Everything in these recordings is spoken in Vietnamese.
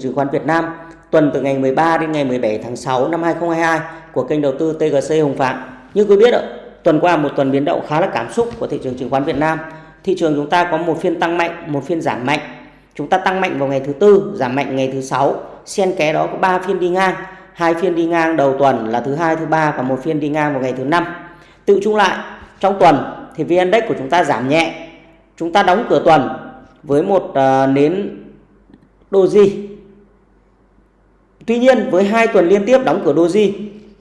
chứng khoán Việt Nam tuần từ ngày 13 đến ngày 17 tháng 6 năm 2022 của kênh đầu tư TGC Hồng Phạm. Như quý biết, tuần qua một tuần biến động khá là cảm xúc của thị trường chứng khoán Việt Nam. Thị trường chúng ta có một phiên tăng mạnh, một phiên giảm mạnh. Chúng ta tăng mạnh vào ngày thứ tư, giảm mạnh ngày thứ sáu. Xen kẽ đó có 3 phiên đi ngang, hai phiên đi ngang đầu tuần là thứ hai, thứ ba và một phiên đi ngang vào ngày thứ năm. Tự chung lại, trong tuần thì VN Index của chúng ta giảm nhẹ. Chúng ta đóng cửa tuần với một uh, nến doji Tuy nhiên với hai tuần liên tiếp đóng cửa doji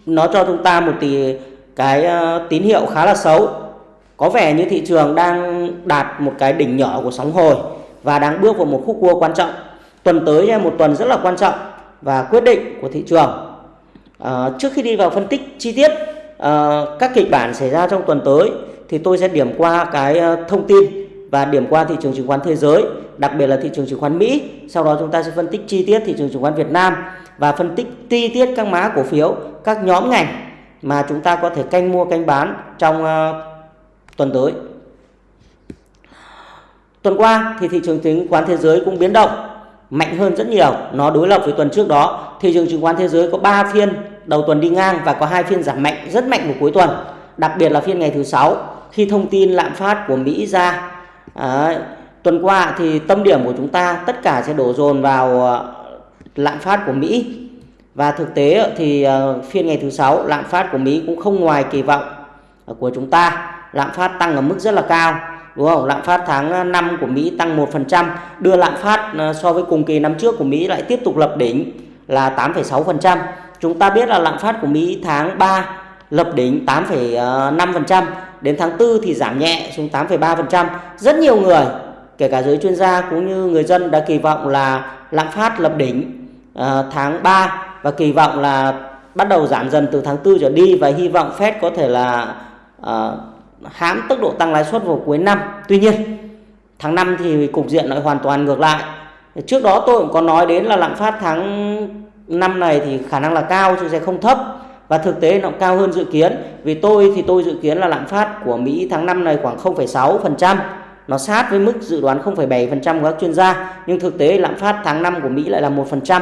nó cho chúng ta một tí cái ờ, tín hiệu khá là xấu. Có vẻ như thị trường đang đạt một cái đỉnh nhỏ của sóng hồi và đang bước vào một khúc cua quan trọng. Tuần tới là một tuần rất là quan trọng và quyết định của thị trường. À, trước khi đi vào phân tích chi tiết à, các kịch bản xảy ra trong tuần tới thì tôi sẽ điểm qua cái thông tin và điểm qua thị trường chứng khoán thế giới, đặc biệt là thị trường chứng khoán Mỹ. Sau đó chúng ta sẽ phân tích chi tiết thị trường chứng khoán Việt Nam và phân tích chi tiết các mã cổ phiếu, các nhóm ngành mà chúng ta có thể canh mua canh bán trong uh, tuần tới. Tuần qua thì thị trường chứng khoán thế giới cũng biến động mạnh hơn rất nhiều. Nó đối lập với tuần trước đó, thị trường chứng khoán thế giới có 3 phiên đầu tuần đi ngang và có hai phiên giảm mạnh rất mạnh vào cuối tuần. Đặc biệt là phiên ngày thứ sáu khi thông tin lạm phát của Mỹ ra à, tuần qua thì tâm điểm của chúng ta tất cả sẽ đổ dồn vào ờ, lạm phát của Mỹ. Và thực tế ờ, thì ờ, phiên ngày thứ sáu lạm phát của Mỹ cũng không ngoài kỳ vọng ờ, của chúng ta. Lạm phát tăng ở mức rất là cao đúng không? Lạm phát tháng 5 của Mỹ tăng 1% đưa lạm phát so với cùng kỳ năm trước của Mỹ lại tiếp tục lập đỉnh là 8,6% chúng ta biết là lạm phát của Mỹ tháng 3 lập đỉnh 8,5% đến tháng 4 thì giảm nhẹ xuống 8,3%. Rất nhiều người, kể cả giới chuyên gia cũng như người dân đã kỳ vọng là lạm phát lập đỉnh. À, tháng 3 và kỳ vọng là bắt đầu giảm dần từ tháng 4 trở đi và hy vọng Fed có thể là uh, hãm tốc độ tăng lãi suất vào cuối năm. Tuy nhiên, tháng 5 thì cục diện lại hoàn toàn ngược lại. Trước đó tôi cũng có nói đến là lạm phát tháng năm này thì khả năng là cao chứ sẽ không thấp và thực tế nó cao hơn dự kiến vì tôi thì tôi dự kiến là lạm phát của Mỹ tháng 5 này khoảng 0,6% nó sát với mức dự đoán 0,7% của các chuyên gia nhưng thực tế lạm phát tháng 5 của Mỹ lại là 1%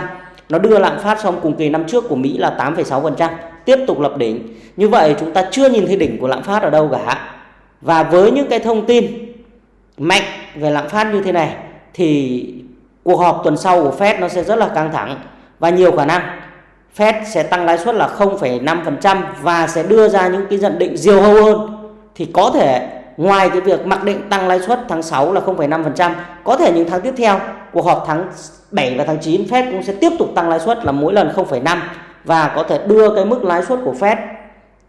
nó đưa lạm phát so với cùng kỳ năm trước của Mỹ là 8,6% tiếp tục lập đỉnh. Như vậy chúng ta chưa nhìn thấy đỉnh của lạm phát ở đâu cả. Và với những cái thông tin mạnh về lạm phát như thế này thì cuộc họp tuần sau của Fed nó sẽ rất là căng thẳng. Và nhiều khả năng Fed sẽ tăng lãi suất là 0,5% và sẽ đưa ra những cái nhận định diều hâu hơn. Thì có thể ngoài cái việc mặc định tăng lãi suất tháng 6 là 0,5% có thể những tháng tiếp theo cuộc họp tháng 7 và tháng 9 Fed cũng sẽ tiếp tục tăng lãi suất là mỗi lần 0,5 và có thể đưa cái mức lãi suất của Fed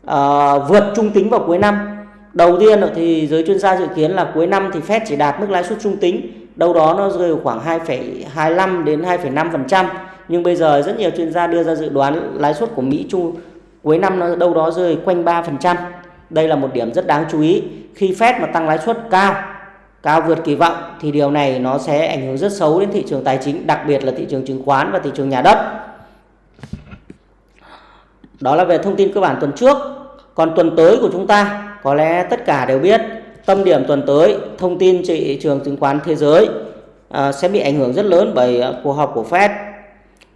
uh, vượt trung tính vào cuối năm đầu tiên thì giới chuyên gia dự kiến là cuối năm thì Fed chỉ đạt mức lãi suất trung tính đâu đó nó rơi khoảng 2,25 đến 2,5% nhưng bây giờ rất nhiều chuyên gia đưa ra dự đoán lãi suất của Mỹ chung cuối năm nó đâu đó rơi quanh 3%. Đây là một điểm rất đáng chú ý. Khi Fed mà tăng lãi suất cao, cao vượt kỳ vọng thì điều này nó sẽ ảnh hưởng rất xấu đến thị trường tài chính, đặc biệt là thị trường chứng khoán và thị trường nhà đất. Đó là về thông tin cơ bản tuần trước. Còn tuần tới của chúng ta có lẽ tất cả đều biết tâm điểm tuần tới thông tin thị trường chứng khoán thế giới uh, sẽ bị ảnh hưởng rất lớn bởi à, cuộc họp của Fed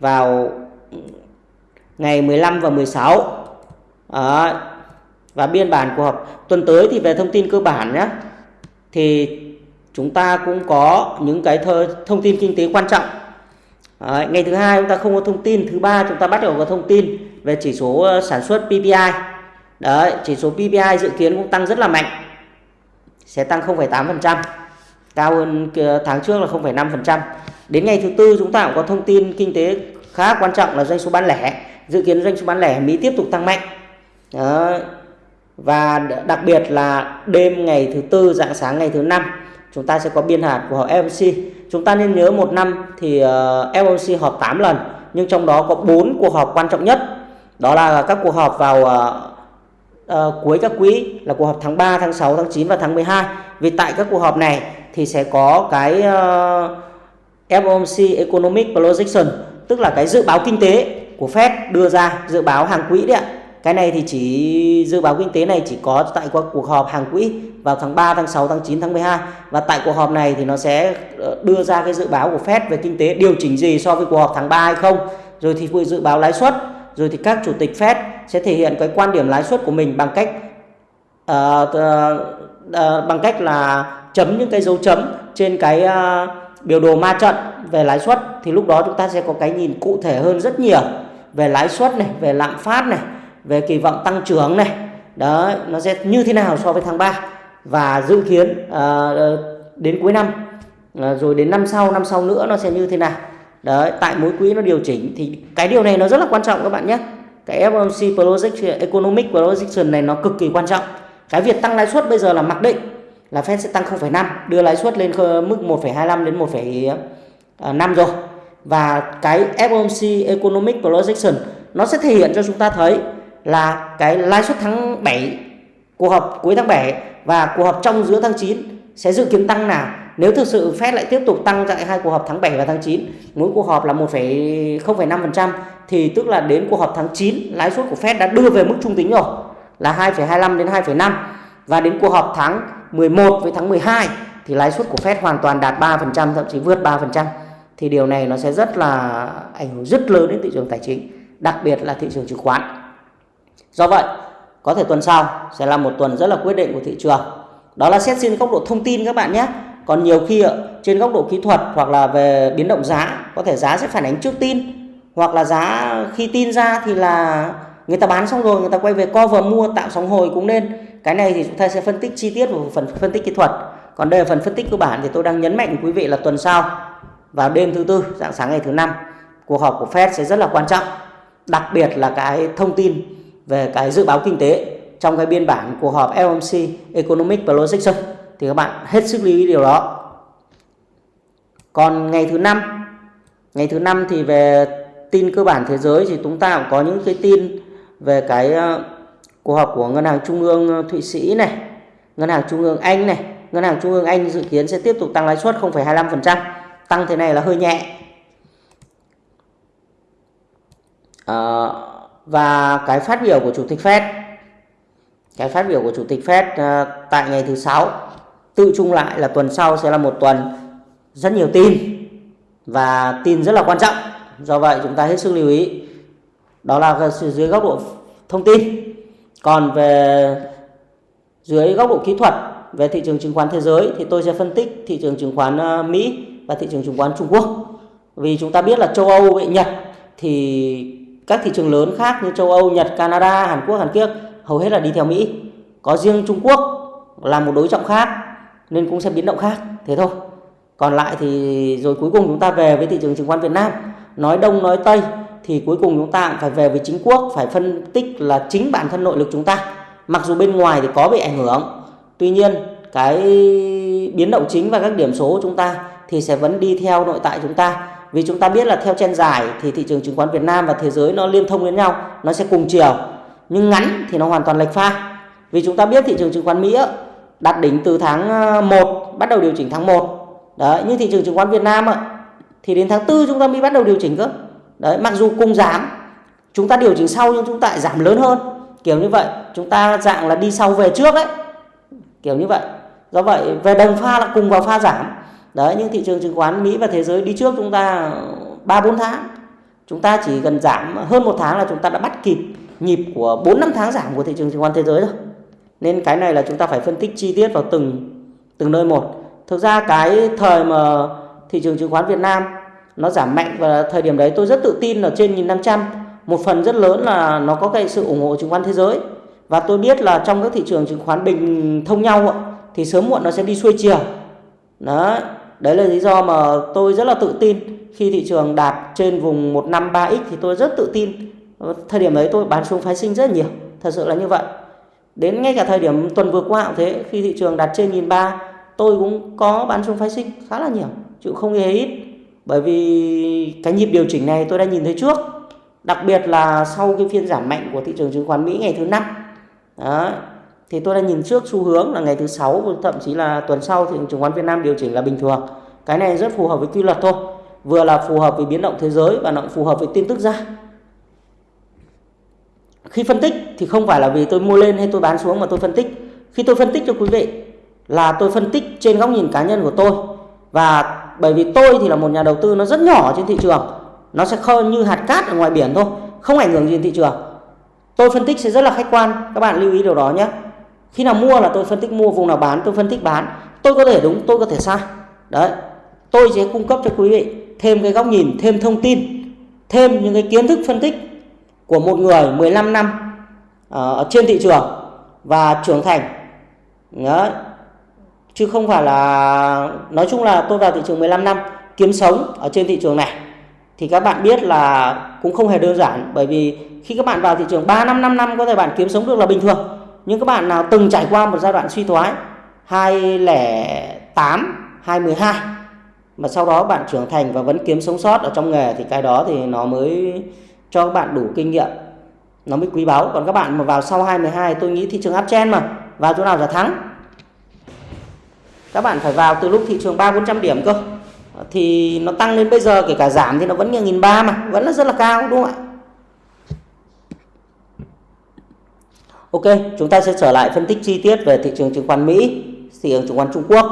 vào ngày 15 và 16 Đó và biên bản cuộc họp tuần tới thì về thông tin cơ bản nhé thì chúng ta cũng có những cái thông tin kinh tế quan trọng Đấy, ngày thứ hai chúng ta không có thông tin thứ ba chúng ta bắt đầu có thông tin về chỉ số ờ, sản xuất PPI đấy chỉ số PPI dự kiến cũng tăng rất là mạnh sẽ tăng 0,8% cao hơn ờ, tháng trước là 0,5% Đến ngày thứ tư chúng ta cũng có thông tin kinh tế khá quan trọng là doanh số bán lẻ. Dự kiến doanh số bán lẻ Mỹ tiếp tục tăng mạnh. Đó. Và đặc biệt là đêm ngày thứ tư, dạng sáng ngày thứ năm chúng ta sẽ có biên hạt của FOMC. Chúng ta nên nhớ một năm thì ờ, FOMC họp 8 lần nhưng trong đó có 4 cuộc họp quan trọng nhất. Đó là các cuộc họp vào uh, uh, cuối các quý là cuộc họp tháng 3, tháng 6, tháng 9 và tháng 12. Vì tại các cuộc họp này thì sẽ có cái uh, FOMC Economic Projection tức là cái dự báo kinh tế của Fed đưa ra dự báo hàng quỹ đấy ạ cái này thì chỉ dự báo kinh tế này chỉ có tại cuộc họp hàng quỹ vào tháng 3, tháng 6, tháng 9, tháng 12 và tại cuộc họp này thì nó sẽ ờ, đưa ra cái dự báo của Fed về kinh tế điều chỉnh gì so với cuộc họp tháng 3 hay không. Rồi thì vừa dự báo lãi suất rồi thì các chủ tịch Fed sẽ thể hiện cái quan điểm lãi suất của mình bằng cách uh, uh, uh, bằng cách là chấm những cái dấu chấm trên cái uh, biểu đồ ma trận về lãi suất. Thì lúc đó chúng ta sẽ có cái nhìn cụ thể hơn rất nhiều về lãi suất này, về lạm phát này, về kỳ vọng tăng trưởng này. Đó, nó sẽ như thế nào so với tháng 3 và dự kiến à, đến cuối năm à, rồi đến năm sau, năm sau nữa nó sẽ như thế nào. Đấy, tại mỗi quý nó điều chỉnh thì cái điều này nó rất là quan trọng các bạn nhé. Cái FOMC projection, economic projection này nó cực kỳ quan trọng. Cái việc tăng lãi suất bây giờ là mặc định là Fed sẽ tăng 0,5, đưa lãi suất lên mức 1,25 đến 1,5 rồi. Và cái FOMC economic projection nó sẽ thể hiện cho chúng ta thấy là cái lãi suất tháng 7 cuộc họp cuối tháng 7 và cuộc họp trong giữa tháng 9 sẽ dự kiến tăng nào? Nếu thực sự Fed lại tiếp tục tăng tại hai cuộc họp tháng 7 và tháng 9 mỗi cuộc họp là 1,0,5% thì tức là đến cuộc họp tháng 9 lãi suất của Fed đã đưa về mức trung tính rồi là 2,25 đến 2,5 và đến cuộc họp tháng 11 với tháng 12 thì lãi suất của Fed hoàn toàn đạt 3% thậm chí vượt 3% thì điều này nó sẽ rất là ảnh hưởng rất lớn đến thị trường tài chính đặc biệt là thị trường chứng khoán do vậy, có thể tuần sau sẽ là một tuần rất là quyết định của thị trường. Đó là xét trên góc độ thông tin các bạn nhé. Còn nhiều khi trên góc độ kỹ thuật hoặc là về biến động giá, có thể giá sẽ phản ánh trước tin, hoặc là giá khi tin ra thì là người ta bán xong rồi, người ta quay về co vừa mua, tạo sóng hồi cũng nên. Cái này thì chúng ta sẽ phân tích chi tiết vào phần phân tích kỹ thuật. Còn đây là phần phân tích cơ bản thì tôi đang nhấn mạnh quý vị là tuần sau, vào đêm thứ tư, dạng sáng ngày thứ năm, cuộc họp của Fed sẽ rất là quan trọng. Đặc biệt là cái thông tin về cái dự báo kinh tế trong cái biên bản cuộc họp FOMC Economic Projection thì các bạn hết sức lưu ý điều đó. Còn ngày thứ năm, ngày thứ năm thì về tin cơ bản thế giới thì chúng ta cũng có những cái tin về cái ờ, cuộc họp của ngân hàng trung ương Thụy Sĩ này, ngân hàng trung ương Anh này, ngân hàng trung ương Anh dự kiến sẽ tiếp tục tăng lãi suất 0,25%, tăng thế này là hơi nhẹ. À, và cái phát biểu của chủ tịch Fed cái phát biểu của chủ tịch Fed uh, tại ngày thứ sáu tự chung lại là tuần sau sẽ là một tuần rất nhiều tin và tin rất là quan trọng. Do vậy chúng ta hết sức lưu ý đó là dưới góc độ thông tin. Còn về dưới góc độ kỹ thuật về thị trường chứng khoán thế giới thì tôi sẽ phân tích thị trường chứng khoán ờ, Mỹ và thị trường chứng khoán Trung Quốc. Vì chúng ta biết là châu Âu với Nhật thì các thị trường lớn khác như châu Âu, Nhật, Canada, Hàn Quốc, Hàn Quốc hầu hết là đi theo Mỹ. Có riêng Trung Quốc là một đối trọng khác nên cũng sẽ biến động khác thế thôi. Còn lại thì rồi cuối cùng chúng ta về với thị trường chứng khoán Việt Nam. Nói đông nói tây thì cuối cùng chúng ta cũng phải về với chính quốc phải phân tích là chính bản thân nội lực chúng ta. Mặc dù bên ngoài thì có bị ảnh hưởng tuy nhiên cái biến động chính và các điểm số của chúng ta thì sẽ vẫn đi theo nội tại chúng ta vì chúng ta biết là theo chen dài thì thị trường chứng khoán Việt Nam và thế giới nó liên thông với nhau, nó sẽ cùng chiều. Nhưng ngắn thì nó hoàn toàn lệch pha. Vì chúng ta biết thị trường chứng khoán Mỹ đạt đỉnh từ tháng ờ, 1 bắt đầu điều chỉnh tháng 1 đấy nhưng thị trường chứng khoán Việt Nam thì đến tháng 4 chúng ta mới bắt đầu điều chỉnh cơ. Đấy, mặc dù cùng giảm, chúng ta điều chỉnh sau nhưng chúng ta lại giảm lớn hơn. Kiểu như vậy, chúng ta dạng là đi sau về trước đấy kiểu như vậy. Do vậy, về đồng pha là cùng vào pha giảm đấy nhưng thị trường chứng khoán Mỹ và thế giới đi trước chúng ta ba bốn tháng chúng ta chỉ cần giảm hơn một tháng là chúng ta đã bắt kịp nhịp của 4 năm tháng giảm của thị trường chứng khoán thế giới rồi. Nên cái này là chúng ta phải phân tích chi tiết vào từng từng nơi một. Thực ra cái thời mà thị trường chứng khoán Việt Nam nó giảm mạnh và thời điểm đấy, tôi rất tự tin là trên 1500 một phần rất lớn là nó có cái sự ủng hộ chứng khoán thế giới và tôi biết là trong các thị trường chứng khoán bình thông nhau thì sớm muộn nó sẽ đi xuôi chiều đấy đấy là lý do mà tôi rất là tự tin khi thị trường đạt trên vùng 153x thì tôi rất tự tin. Thời điểm đấy tôi bán xuống phái sinh rất nhiều, thật sự là như vậy. Đến ngay cả thời điểm tuần vừa qua cũng thế, khi thị trường đạt trên nghìn ba, tôi cũng có bán xuống phái sinh khá là nhiều, chứ không hề ít. Bởi vì cái nhịp điều chỉnh này tôi đã nhìn thấy trước, đặc biệt là sau cái phiên giảm mạnh của thị trường chứng khoán Mỹ ngày thứ năm. Đó thì tôi đã nhìn trước xu hướng là ngày thứ sáu, thậm chí là tuần sau thì chứng khoán Việt Nam điều chỉnh là bình thường. Cái này rất phù hợp với quy luật thôi. Vừa là phù hợp với biến động thế giới và nó phù hợp với tin tức ra. Khi phân tích thì không phải là vì tôi mua lên hay tôi bán xuống mà tôi phân tích. Khi tôi phân tích cho quý vị là tôi phân tích trên góc nhìn cá nhân của tôi. Và bởi vì tôi thì là một nhà đầu tư nó rất nhỏ trên thị trường. Nó sẽ không như hạt cát ở ngoài biển thôi, không ảnh hưởng gì đến thị trường. Tôi phân tích sẽ rất là khách quan. Các bạn lưu ý điều đó nhé khi nào mua là tôi phân tích, mua vùng nào bán tôi phân tích bán. Tôi có thể đúng, tôi có thể sai. Đấy, tôi sẽ cung cấp cho quý vị thêm cái góc nhìn, thêm thông tin, thêm những cái kiến thức phân tích của một người 15 năm ờ, ở trên thị trường và trưởng thành. Đấy, chứ không phải là, nói chung là tôi vào thị trường 15 năm, kiếm sống ở trên thị trường này. Thì các bạn biết là cũng không hề đơn giản, bởi vì khi các bạn vào thị trường 3 năm 5 năm có thể bạn kiếm sống được là bình thường nhưng các bạn nào từng trải qua một giai đoạn suy thoái 208 212 mà sau đó bạn trưởng thành và vẫn kiếm sống sót ở trong nghề thì cái đó thì nó mới cho các bạn đủ kinh nghiệm, nó mới quý báu. Còn các bạn mà vào sau 212 tôi nghĩ thị trường uptrend mà, vào chỗ nào là thắng? Các bạn phải vào từ lúc thị trường 3 400 điểm cơ. Thì nó tăng lên bây giờ, kể cả giảm thì nó vẫn như nghìn ba mà, vẫn là rất là cao, đúng không ạ? Ok chúng ta sẽ trở lại phân tích chi tiết về thị trường chứng khoán Mỹ thị trường chứng khoán Trung Quốc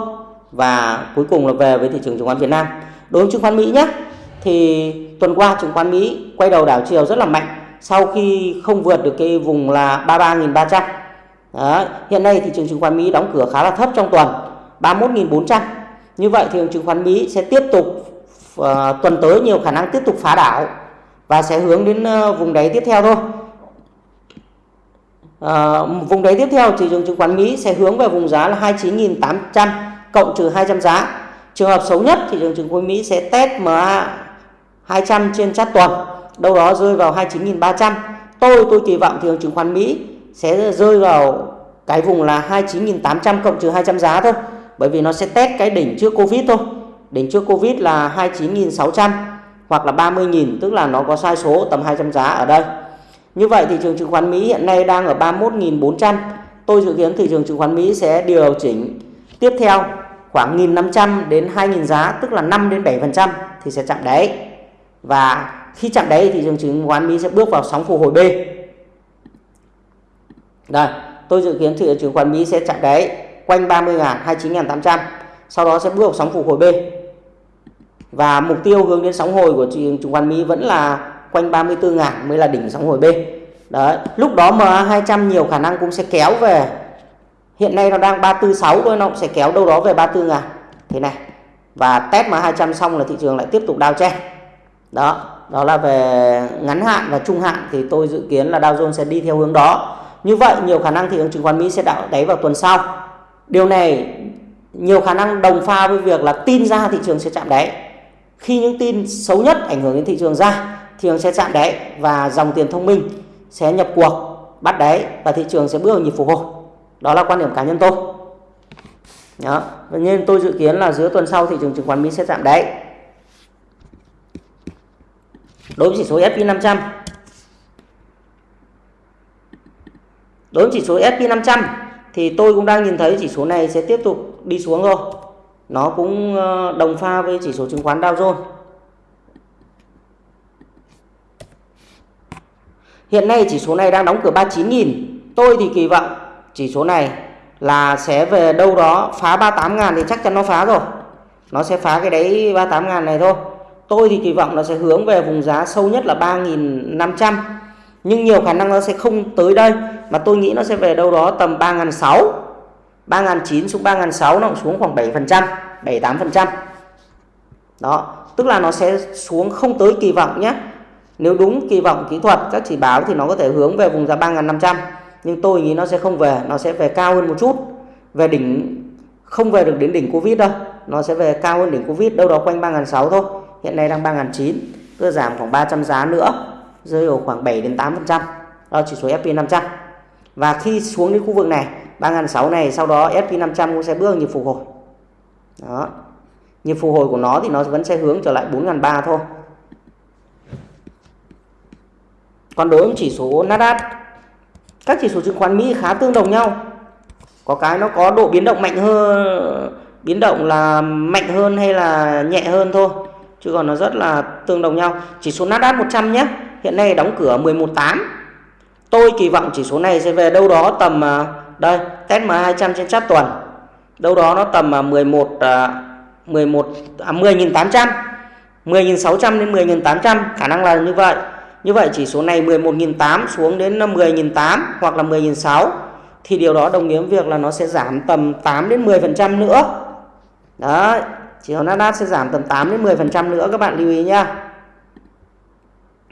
và cuối cùng là về với thị trường chứng khoán Việt Nam. Đối với chứng khoán Mỹ nhé thì tuần qua chứng khoán Mỹ quay đầu đảo chiều rất là mạnh sau khi không vượt được cái vùng là 33.300 Đấy. hiện nay thị trường chứng khoán Mỹ đóng cửa khá là thấp trong tuần 31.400 như vậy thì chứng khoán Mỹ sẽ tiếp tục uh, tuần tới nhiều khả năng tiếp tục phá đảo và sẽ hướng đến uh, vùng đáy tiếp theo thôi. À, vùng đáy tiếp theo thị trường chứng khoán Mỹ sẽ hướng về vùng giá là 29.800 cộng trừ 200 giá. Trường hợp xấu nhất thị trường chứng khoán Mỹ sẽ test MA 200 trên chart tuần đâu đó rơi vào 29.300 tôi tôi kỳ vọng thị trường chứng khoán Mỹ sẽ rơi vào cái vùng là 29.800 cộng trừ 200 giá thôi bởi vì nó sẽ test cái đỉnh trước Covid thôi. Đỉnh trước Covid là 29.600 hoặc là 30.000 tức là nó có sai số tầm 200 giá ở đây như vậy thị trường chứng khoán Mỹ hiện nay đang ở 31.400 tôi dự kiến thị trường chứng khoán Mỹ sẽ điều chỉnh tiếp theo khoảng 1.500 đến 2.000 giá, tức là 5 đến 7% thì sẽ chạm đáy. Và khi chạm đáy thì thị trường chứng khoán Mỹ sẽ bước vào sóng phục hồi B. Đây, tôi dự kiến thị trường chứng khoán Mỹ sẽ chạm đáy quanh 30.000 29.800 sau đó sẽ bước vào sóng phục hồi B. Và mục tiêu hướng đến sóng hồi của thị trường chứng khoán Mỹ vẫn là quanh 34.000 mới là đỉnh sóng hồi B đấy, lúc đó MA200 nhiều khả năng cũng sẽ kéo về. Hiện nay nó đang 346 thôi, nó cũng sẽ kéo đâu đó về 34 ngàn. Thế này, và test MA 200 xong là thị trường lại tiếp tục đao chen. Đó đó là về ngắn hạn và trung hạn thì tôi dự kiến là Dow Jones sẽ đi theo hướng đó. Như vậy, nhiều khả năng thị trường chứng khoán Mỹ sẽ đảo đáy vào tuần sau. Điều này, nhiều khả năng đồng pha với việc là tin ra thị trường sẽ chạm đáy. Khi những tin xấu nhất ảnh hưởng đến thị trường ra thị trường sẽ chạm đáy và dòng tiền thông minh sẽ nhập cuộc, bắt đáy và thị trường sẽ bước vào nhịp phục hồi. Đó là quan điểm cá nhân tôi. Đó. Nên tôi dự kiến là giữa tuần sau thị trường chứng khoán Mỹ sẽ giảm đáy. Đối với chỉ số S&P 500 đối với chỉ số S&P 500 thì tôi cũng đang nhìn thấy chỉ số này sẽ tiếp tục đi xuống rồi nó cũng ờ, đồng pha với chỉ số chứng khoán Dow Jones. Hiện nay chỉ số này đang đóng cửa 39.000 Tôi thì kỳ vọng chỉ số này là sẽ về đâu đó phá 38.000 thì chắc chắn nó phá rồi. Nó sẽ phá cái đấy 38.000 này thôi. Tôi thì kỳ vọng nó sẽ hướng về vùng giá sâu nhất là 3.500 nhưng nhiều khả năng nó sẽ không tới đây, mà tôi nghĩ nó sẽ về đâu đó tầm 3.600 3.900 xuống 3.600 nó cũng xuống khoảng 7% 7-8% đó, tức là nó sẽ xuống không tới kỳ vọng nhé nếu đúng kỳ vọng kỹ thuật, các chỉ báo thì nó có thể hướng về vùng giá 3.500 nhưng tôi nghĩ nó sẽ không về, nó sẽ về cao hơn một chút. Về đỉnh, không về được đến đỉnh Covid đâu. Nó sẽ về cao hơn đỉnh Covid, đâu đó quanh 3.600 thôi. Hiện nay đang 3.900 cứ giảm khoảng 300 giá nữa, rơi vào khoảng 7 đến 8 phần trăm. Đó, chỉ số S&P 500 và khi xuống đến khu vực này 3.600 này, sau đó S&P 500 cũng sẽ bước vào nhịp phục hồi. Đó. Nhịp phục hồi của nó thì nó vẫn sẽ hướng trở lại 4.300 thôi. Còn đối với chỉ số Nasdaq các chỉ số chứng khoán Mỹ khá tương đồng nhau. Có cái nó có độ biến động mạnh hơn biến động là mạnh hơn hay là nhẹ hơn thôi chứ còn nó rất là tương đồng nhau. Chỉ số Nasdaq 100 nhé hiện nay đóng cửa 11.8 tôi kỳ vọng chỉ số này sẽ về đâu đó tầm à, đây test M200 trên chart tuần. Đâu đó nó tầm 11 11 à, 10.800 10.600 à, à, đến 10.800 khả năng là như vậy như vậy chỉ số này 11.800 xuống đến 10.800 hoặc là 10.600 thì điều đó đồng nghĩa với việc là nó sẽ giảm tầm 8 đến 10% nữa. Đó, chỉ số Nasdaq sẽ giảm tầm 8 đến 10% nữa các bạn lưu ý nhá.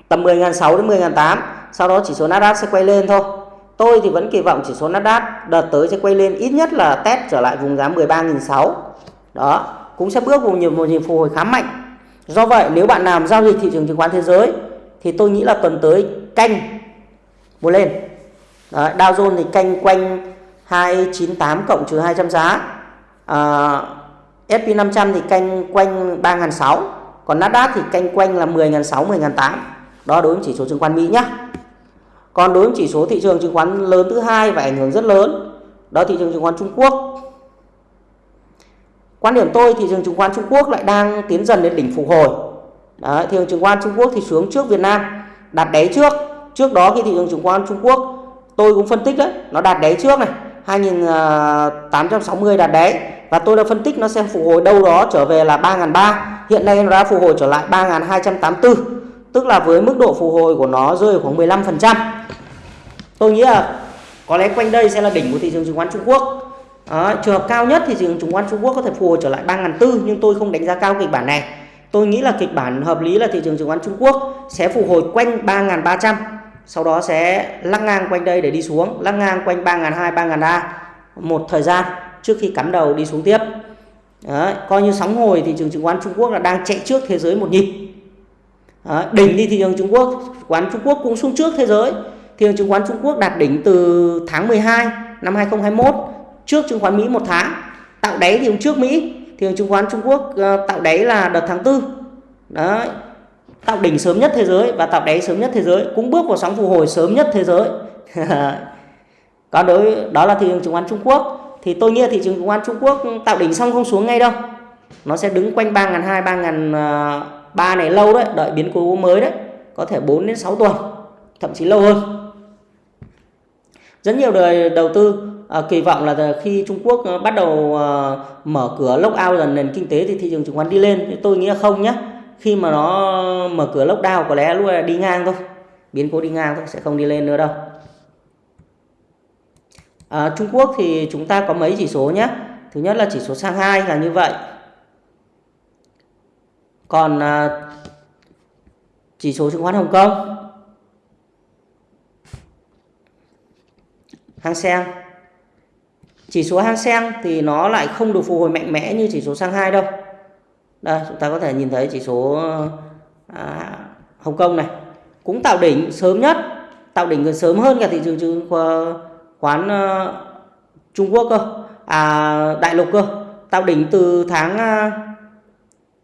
Tầm 10.600 đến 10.800, sau đó chỉ số Nasdaq sẽ quay lên thôi. Tôi thì vẫn kỳ vọng chỉ số Nasdaq đợt tới sẽ quay lên ít nhất là test trở lại vùng giá 13.600. Đó, cũng sẽ bước vào nhiều một nhịp phục hồi khá mạnh. Do vậy nếu bạn làm giao dịch thị trường chứng khoán thế giới thì tôi nghĩ là tuần tới canh mua lên. Đấy, Dow Jones thì canh quanh 298 cộng trừ 200 giá. À, S&P 500 thì canh quanh 3.600 còn Nasdaq thì canh quanh là 10.600 10.800 đó đối với chỉ số chứng khoán Mỹ nhé còn đối với chỉ số thị trường chứng khoán lớn thứ hai và ảnh hưởng rất lớn đó thị trường chứng khoán Trung Quốc. Quan điểm tôi thị trường chứng khoán Trung Quốc lại đang tiến dần đến đỉnh phục hồi. Đấy, thị trường chứng khoán Trung Quốc thì xuống trước Việt Nam. Đặt đáy trước. Trước đó khi thị trường chứng khoán Trung Quốc tôi cũng phân tích đấy nó đạt đáy trước này 2860 à, đạt đáy. Và tôi đã phân tích nó sẽ phục hồi đâu đó trở về là 3.300 hiện nay nó đã phục hồi trở lại 3.284 tức là với mức độ phục hồi của nó rơi khoảng 15% tôi nghĩ là có lẽ quanh đây sẽ là đỉnh của thị trường chứng khoán Trung Quốc. Đó, trường hợp cao nhất thì thị trường chứng khoán Trung Quốc có thể phục hồi trở lại 3.400 nhưng tôi không đánh giá cao kịch bản này tôi nghĩ là kịch bản hợp lý là thị trường chứng khoán Trung Quốc sẽ phục hồi quanh 3.300 sau đó sẽ lắc ngang quanh đây để đi xuống lắc ngang quanh 3.200 3.300 một thời gian trước khi cắm đầu đi xuống tiếp. Đấy, coi như sóng hồi thị trường chứng khoán Trung Quốc là đang chạy trước thế giới một nhịp. Đấy, đỉnh đi thị trường Trung Quốc quán Trung Quốc cũng xuống trước thế giới. Thị trường chứng khoán Trung Quốc đạt đỉnh từ tháng 12 năm 2021 trước chứng khoán Mỹ một tháng. Tạo đáy thì cũng trước Mỹ thị trường chứng khoán Trung Quốc ờ, tạo đáy là đợt tháng 4 đấy, tạo đỉnh sớm nhất thế giới và tạo đáy sớm nhất thế giới, cũng bước vào sóng phục hồi sớm nhất thế giới. Còn đối, đó là thị trường chứng khoán Trung Quốc. Thì tôi nghĩ thị trường chứng khoán Trung Quốc ừ, tạo đỉnh xong không xuống ngay đâu. Nó sẽ đứng quanh 3.200 3.300 ờ, này lâu đấy, đợi biến cố mới đấy, có thể 4 đến 6 tuần, thậm chí lâu hơn. Rất nhiều đời đầu tư à, kỳ vọng là khi Trung Quốc ờ, bắt đầu à, mở cửa lock out dần nền kinh tế thì thị trường chứng khoán đi lên. Tôi nghĩ là không nhé khi mà nó mở cửa lockdown có lẽ luôn là đi ngang thôi. Biến cố đi ngang thôi sẽ không đi lên nữa đâu. À, Trung Quốc thì chúng ta có mấy chỉ số nhé thứ nhất là chỉ số Shanghai là như vậy. Còn à, chỉ số chứng khoán Hồng Kông. Hang Seng chỉ số Hang Seng thì nó lại không được phục hồi mạnh mẽ như chỉ số Shanghai đâu. Đây chúng ta có thể nhìn thấy chỉ số à, Hồng Kông này. Cũng tạo đỉnh sớm nhất tạo đỉnh sớm hơn cả thị trường chứng khoán uh, Trung Quốc cơ. À đại lục cơ. Tạo đỉnh từ tháng uh,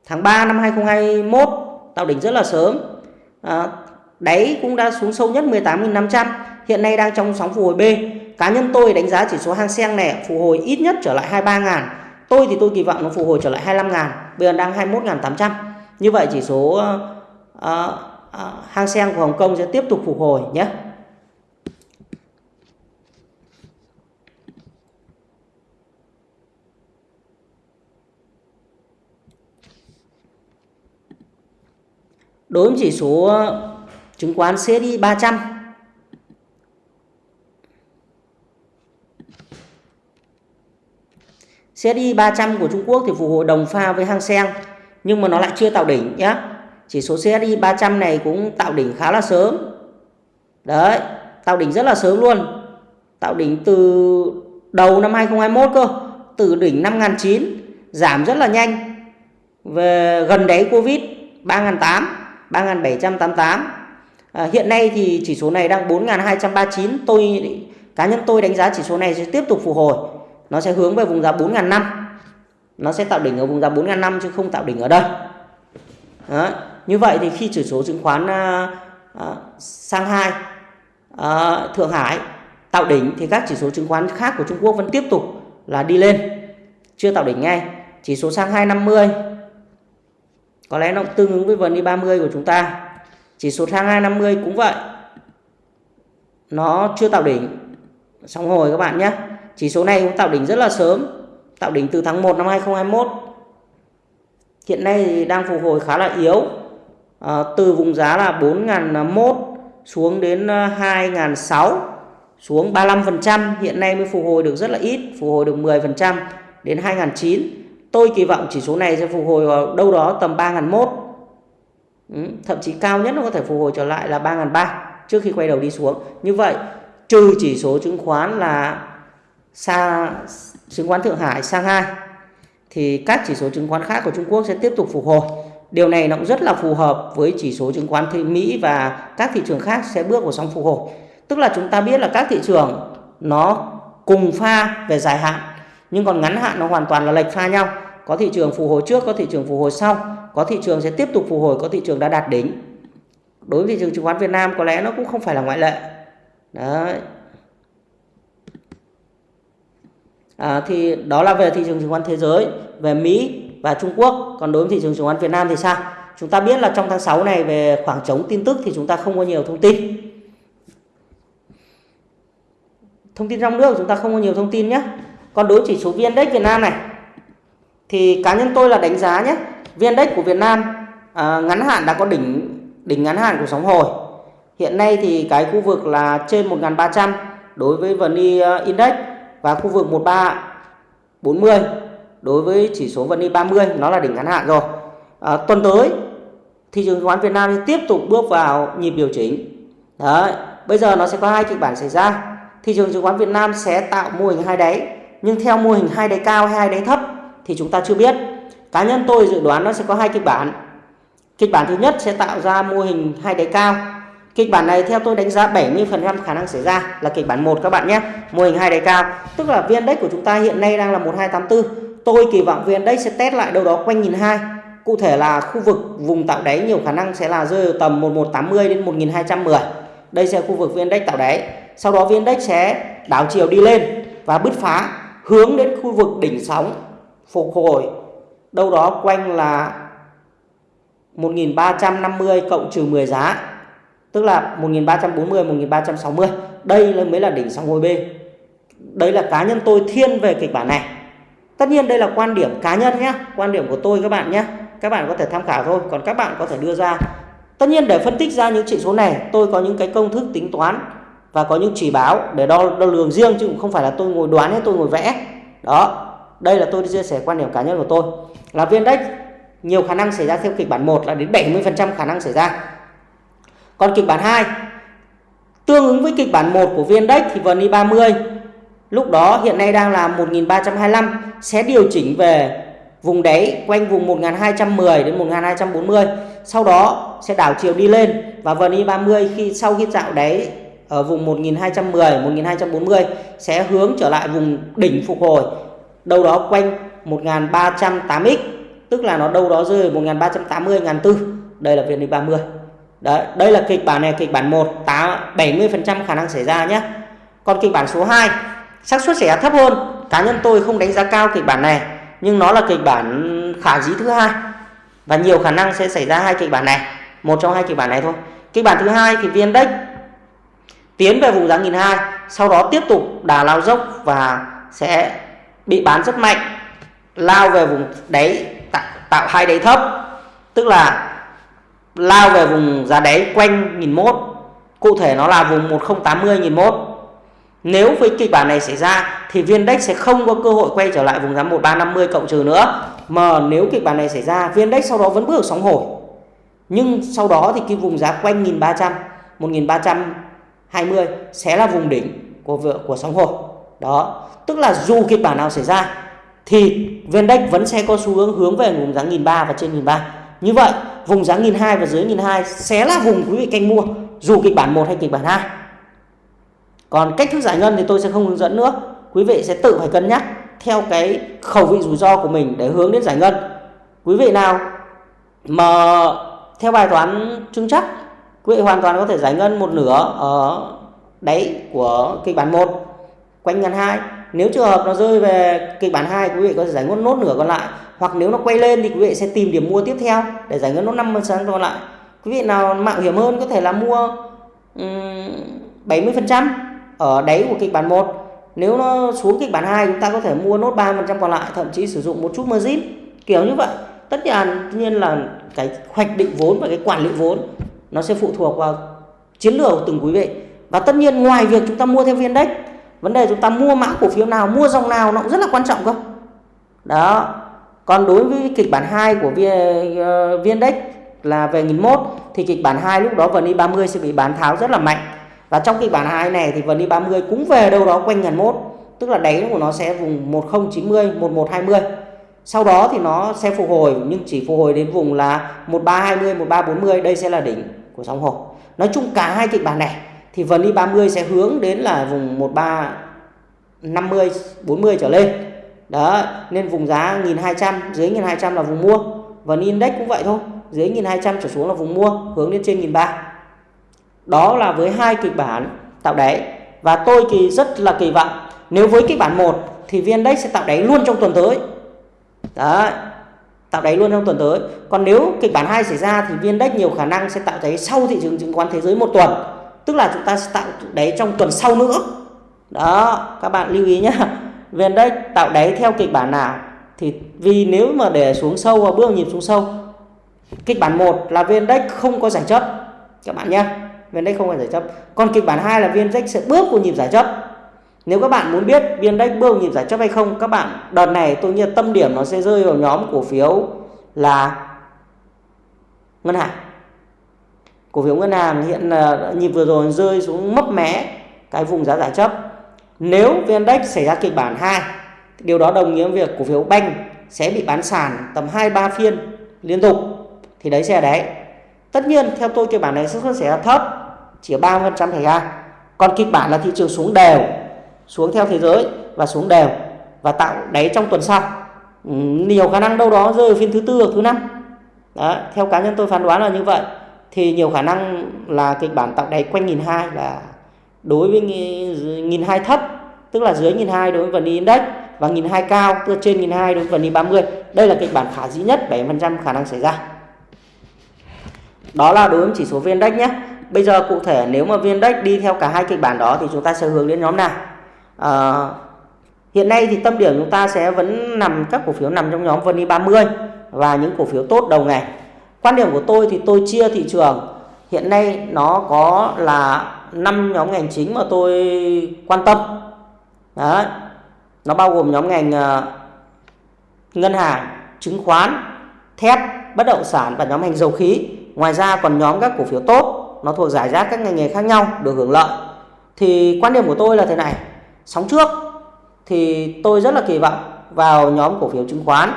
tháng 3 năm 2021 tạo đỉnh rất là sớm. À, đáy cũng đã xuống sâu nhất 18.500 hiện nay đang trong sóng phục hồi B cá nhân tôi đánh giá chỉ số hang seng này phục hồi ít nhất trở lại 23 ngàn. Tôi thì tôi kỳ vọng nó phục hồi trở lại 25 ngàn Bây giờ đang 21.800 Như vậy chỉ số uh, uh, hang seng của Hồng Kông sẽ tiếp tục phục hồi nhé. Đối với chỉ số chứng khoán CSI 300 CSI 300 của Trung Quốc thì phục hồi đồng pha với Hang Seng nhưng mà nó lại chưa tạo đỉnh nhé. Chỉ số CSI 300 này cũng tạo đỉnh khá là sớm. Đấy, tạo đỉnh rất là sớm luôn. Tạo đỉnh từ đầu năm 2021 cơ, từ đỉnh 5009 giảm rất là nhanh về gần đáy Covid 3008, 3788. À, hiện nay thì chỉ số này đang 4239, Tôi cá nhân tôi đánh giá chỉ số này sẽ tiếp tục phục hồi nó sẽ hướng về vùng giá 4.000 năm. Nó sẽ tạo đỉnh ở vùng giá 4.000 năm chứ không tạo đỉnh ở đây. Đó. như vậy thì khi chỉ số chứng khoán à, à, sang hai à, Thượng Hải tạo đỉnh thì các chỉ số chứng khoán khác của Trung Quốc vẫn tiếp tục là đi lên. Chưa tạo đỉnh ngay. Chỉ số Shanghai 50 có lẽ nó tương ứng với VN30 của chúng ta. Chỉ số Shanghai 50 cũng vậy. Nó chưa tạo đỉnh. Sóng hồi các bạn nhé chỉ số này cũng tạo đỉnh rất là sớm tạo đỉnh từ tháng 1 năm 2021 hiện nay thì đang phục hồi khá là yếu à, từ vùng giá là 4.001 xuống đến ờ, 2.006 xuống 35% hiện nay mới phục hồi được rất là ít phục hồi được 10% đến 2009. tôi kỳ vọng chỉ số này sẽ phục hồi vào đâu đó tầm 3001. ừ, thậm chí cao nhất nó có thể phục hồi trở lại là 3003 trước khi quay đầu đi xuống như vậy trừ chỉ số chứng khoán là sang chứng khoán Thượng Hải Shanghai thì các chỉ số chứng khoán khác của Trung Quốc sẽ tiếp tục phục hồi. Điều này nó cũng rất là phù hợp với chỉ số chứng khoán thị Mỹ và các thị trường khác sẽ bước vào sóng phục hồi. Tức là chúng ta biết là các thị trường nó cùng pha về dài hạn nhưng còn ngắn hạn nó hoàn toàn là lệch pha nhau. Có thị trường phục hồi trước, có thị trường phục hồi sau, có thị trường sẽ tiếp tục phục hồi, có thị trường đã đạt đỉnh. Đối với thị trường chứng khoán Việt Nam có lẽ nó cũng không phải là ngoại lệ. Đấy. À, thì đó là về thị trường chứng khoán thế giới, về Mỹ và Trung Quốc. Còn đối với thị trường chứng khoán Việt Nam thì sao? Chúng ta biết là trong tháng 6 này về khoảng trống tin tức thì chúng ta không có nhiều thông tin. Thông tin trong nước chúng ta không có nhiều thông tin nhé. Còn đối với chỉ số VN Index Việt Nam này thì cá nhân tôi là đánh giá nhé. VN Index của Việt Nam à, ngắn hạn đã có đỉnh đỉnh ngắn hạn của sóng hồi. Hiện nay thì cái khu vực là trên 1.300 đối với VN-Index e và khu vực 1340 đối với chỉ số VN 30 nó là đỉnh ngắn hạn rồi. À, tuần tới thị trường chứng khoán Việt Nam tiếp tục bước vào nhịp điều chỉnh. Đấy, bây giờ nó sẽ có hai kịch bản xảy ra. Thị trường chứng khoán Việt Nam sẽ tạo mô hình hai đáy, nhưng theo mô hình hai đáy cao hay hai đáy thấp thì chúng ta chưa biết. Cá nhân tôi dự đoán nó sẽ có hai kịch bản. Kịch bản thứ nhất sẽ tạo ra mô hình hai đáy cao Kịch bản này theo tôi đánh giá 70% khả năng xảy ra là kịch bản 1 các bạn nhé. Mô hình hai đáy cao. Tức là viên Index của chúng ta hiện nay đang là 1284. Tôi kỳ vọng viên Index sẽ test lại đâu đó quanh 1002. Cụ thể là khu vực vùng tạo đáy nhiều khả năng sẽ là rơi ở tầm 1180 đến 1210. Đây sẽ là khu vực viên Index tạo đáy. Sau đó viên Index sẽ đảo chiều đi lên và bứt phá hướng đến khu vực đỉnh sóng, phục hồi đâu đó quanh là 1350 cộng trừ 10 giá tức là 1340 1360 đây mới là đỉnh song hồi B. Đây là cá nhân tôi thiên về kịch bản này. Tất nhiên đây là quan điểm cá nhân nhé quan điểm của tôi các bạn nhé các bạn có thể tham khảo thôi còn các bạn có thể đưa ra. Tất nhiên để phân tích ra những chỉ số này tôi có những cái công thức tính toán và có những chỉ báo để đo, đo lường riêng chứ cũng không phải là tôi ngồi đoán hay tôi ngồi vẽ. Đó đây là tôi chia sẻ quan điểm cá nhân của tôi. Là viên index nhiều khả năng xảy ra theo kịch bản 1 là đến 70% khả năng xảy ra còn kịch bản 2 tương ứng với kịch bản 1 của VN Index thì VN 30 lúc đó hiện nay đang là 1325 sẽ điều chỉnh về vùng đáy quanh vùng 1210 đến 1240 sau đó sẽ đảo chiều đi lên và VN 30 khi sau khi dạo đáy ở vùng 1210 1240 sẽ hướng trở lại vùng đỉnh phục hồi, đâu đó quanh 1308x tức là nó đâu đó rơi 1380 1400 đây là VN 30 Đấy, đây là kịch bản này kịch bản 1 70% khả năng xảy ra nhé. Còn kịch bản số 2 xác suất xảy ra thấp hơn. Cá nhân tôi không đánh giá cao kịch bản này nhưng nó là kịch bản khả dĩ thứ hai và nhiều khả năng sẽ xảy ra hai kịch bản này, một trong hai kịch bản này thôi. Kịch bản thứ hai thì VN Index tiến về vùng giá 1002, sau đó tiếp tục đà lao dốc và sẽ bị bán rất mạnh, lao về vùng đáy tạo, tạo hai đáy thấp, tức là lao về vùng giá đáy quanh 1001 cụ thể nó là vùng 1080 1001 nếu với kịch bản này xảy ra, thì viên index sẽ không có cơ hội quay trở lại vùng giá 1350 cộng trừ nữa. Mà nếu kịch bản này xảy ra, viên index sau đó vẫn bước sóng hồi. Nhưng sau đó thì cái vùng giá quanh 1300 1320 sẽ là vùng đỉnh của của sóng hồi. Đó. Tức là dù kịch bản nào xảy ra, thì viên index vẫn sẽ có xu hướng hướng về vùng giá 1300 và trên 1300 như vậy vùng giá 1002 và dưới 1002 sẽ là vùng quý vị canh mua, dù kịch bản 1 hay kịch bản 2. Còn cách thức giải ngân thì tôi sẽ không hướng dẫn nữa. Quý vị sẽ tự phải cân nhắc theo cái khẩu vị rủi ro của mình để hướng đến giải ngân. Quý vị nào mà theo bài toán chứng chắc, quý vị hoàn toàn có thể giải ngân một nửa ở đáy của kịch bản 1 quanh ngân 2 nếu trường hợp nó rơi về kịch bản 2 quý vị có thể giải ngân nốt nửa còn lại. Hoặc nếu nó quay lên thì quý vị sẽ tìm điểm mua tiếp theo để giải ngân nốt 50% còn lại. Quý vị nào mạo hiểm hơn có thể là mua um, 70% ở đáy của kịch bản 1 nếu nó xuống kịch bản 2 chúng ta có thể mua nốt 30% còn lại thậm chí sử dụng một chút margin. Kiểu như vậy. Tất nhiên là cái hoạch định vốn và cái quản lý vốn nó sẽ phụ thuộc vào chiến lược của từng quý vị. Và tất nhiên ngoài việc chúng ta mua theo viên index vấn đề chúng ta mua mã cổ phiếu nào, mua dòng nào nó cũng rất là quan trọng cơ. Đó. Còn đối với kịch bản 2 của VNDAX ờ, là về nghìn mốt, thì kịch bản 2 lúc đó VN e 30 sẽ bị bán tháo rất là mạnh. Và trong kịch bản 2 này thì VN e 30 cũng về đâu đó quanh ngàn mốt, tức là đáy của nó sẽ vùng 1090 1120 sau đó thì nó sẽ phục hồi, nhưng chỉ phục hồi đến vùng là 1320 1340 đây sẽ là đỉnh của sóng hồ. Nói chung cả hai kịch bản này thì vần đi 30 sẽ hướng đến là vùng 13 50 40 trở lên. Đó nên vùng giá 1200 dưới 1200 là vùng mua. VN Index cũng vậy thôi dưới 1200 trở xuống là vùng mua hướng lên trên 1300 đó là với hai kịch bản tạo đáy. Và tôi thì rất là kỳ vọng nếu với kịch bản 1 thì VN Index sẽ tạo đáy luôn trong tuần tới. Đấy, tạo đáy luôn trong tuần tới. Còn nếu kịch bản 2 xảy ra thì VN Index nhiều khả năng sẽ tạo đáy sau thị trường chứng khoán thế giới một tuần. Tức là chúng ta sẽ tạo đáy trong tuần sau nữa. Đó, các bạn lưu ý nhé. viên Index tạo đáy theo kịch bản nào thì vì nếu mà để xuống sâu và bước nhịp xuống sâu kịch bản 1 là viên Index không có giải chấp các bạn nhé. viên Index không có giải chấp. Còn kịch bản 2 là viên Index sẽ bước vào nhịp giải chấp nếu các bạn muốn biết viên Index bước nhịp giải chấp hay không, các bạn đợt này tôi nhiên tâm điểm nó sẽ rơi vào nhóm cổ phiếu là ngân hàng. Cổ phiếu ngân hàng hiện là nhịp vừa rồi rơi xuống mấp mé cái vùng giá giải chấp. Nếu VN Index xảy ra kịch bản 2, điều đó đồng nghĩa với việc cổ phiếu banh sẽ bị bán sàn tầm 2 3 phiên liên tục thì đấy sẽ là đấy. Tất nhiên theo tôi kịch bản này sẽ sẽ là thấp, chỉ 30% xảy ra. Còn kịch bản là thị trường xuống đều xuống theo thế giới và xuống đều và tạo đáy trong tuần sau nhiều khả năng đâu đó rơi ở phiên thứ tư hoặc thứ năm đó, theo cá nhân tôi phán đoán là như vậy thì nhiều khả năng là kịch bản tạo đáy quanh nghìn hai là đối với nghìn hai thấp tức là dưới nghìn hai đối với vn index và nghìn hai cao tức là trên nghìn hai đối với vn 30 đây là kịch bản khả dĩ nhất 7% khả năng xảy ra. Đó là đối với chỉ số vn index nhé. Bây giờ cụ thể nếu mà vn index đi theo cả hai kịch bản đó thì chúng ta sẽ hướng đến nhóm nào? À, hiện nay thì tâm điểm chúng ta sẽ vẫn nằm các cổ phiếu nằm trong nhóm VN 30 và những cổ phiếu tốt đầu ngày quan điểm của tôi thì tôi chia thị trường. Hiện nay nó có là năm nhóm ngành chính mà tôi quan tâm. Đấy. nó bao gồm nhóm ngành uh, ngân hàng chứng khoán thép bất động sản và nhóm ngành dầu khí. Ngoài ra còn nhóm các cổ phiếu tốt nó thuộc giải rác các ngành nghề khác nhau được hưởng lợi. Thì quan điểm của tôi là thế này. Sóng trước thì tôi rất là kỳ vọng vào nhóm cổ phiếu chứng khoán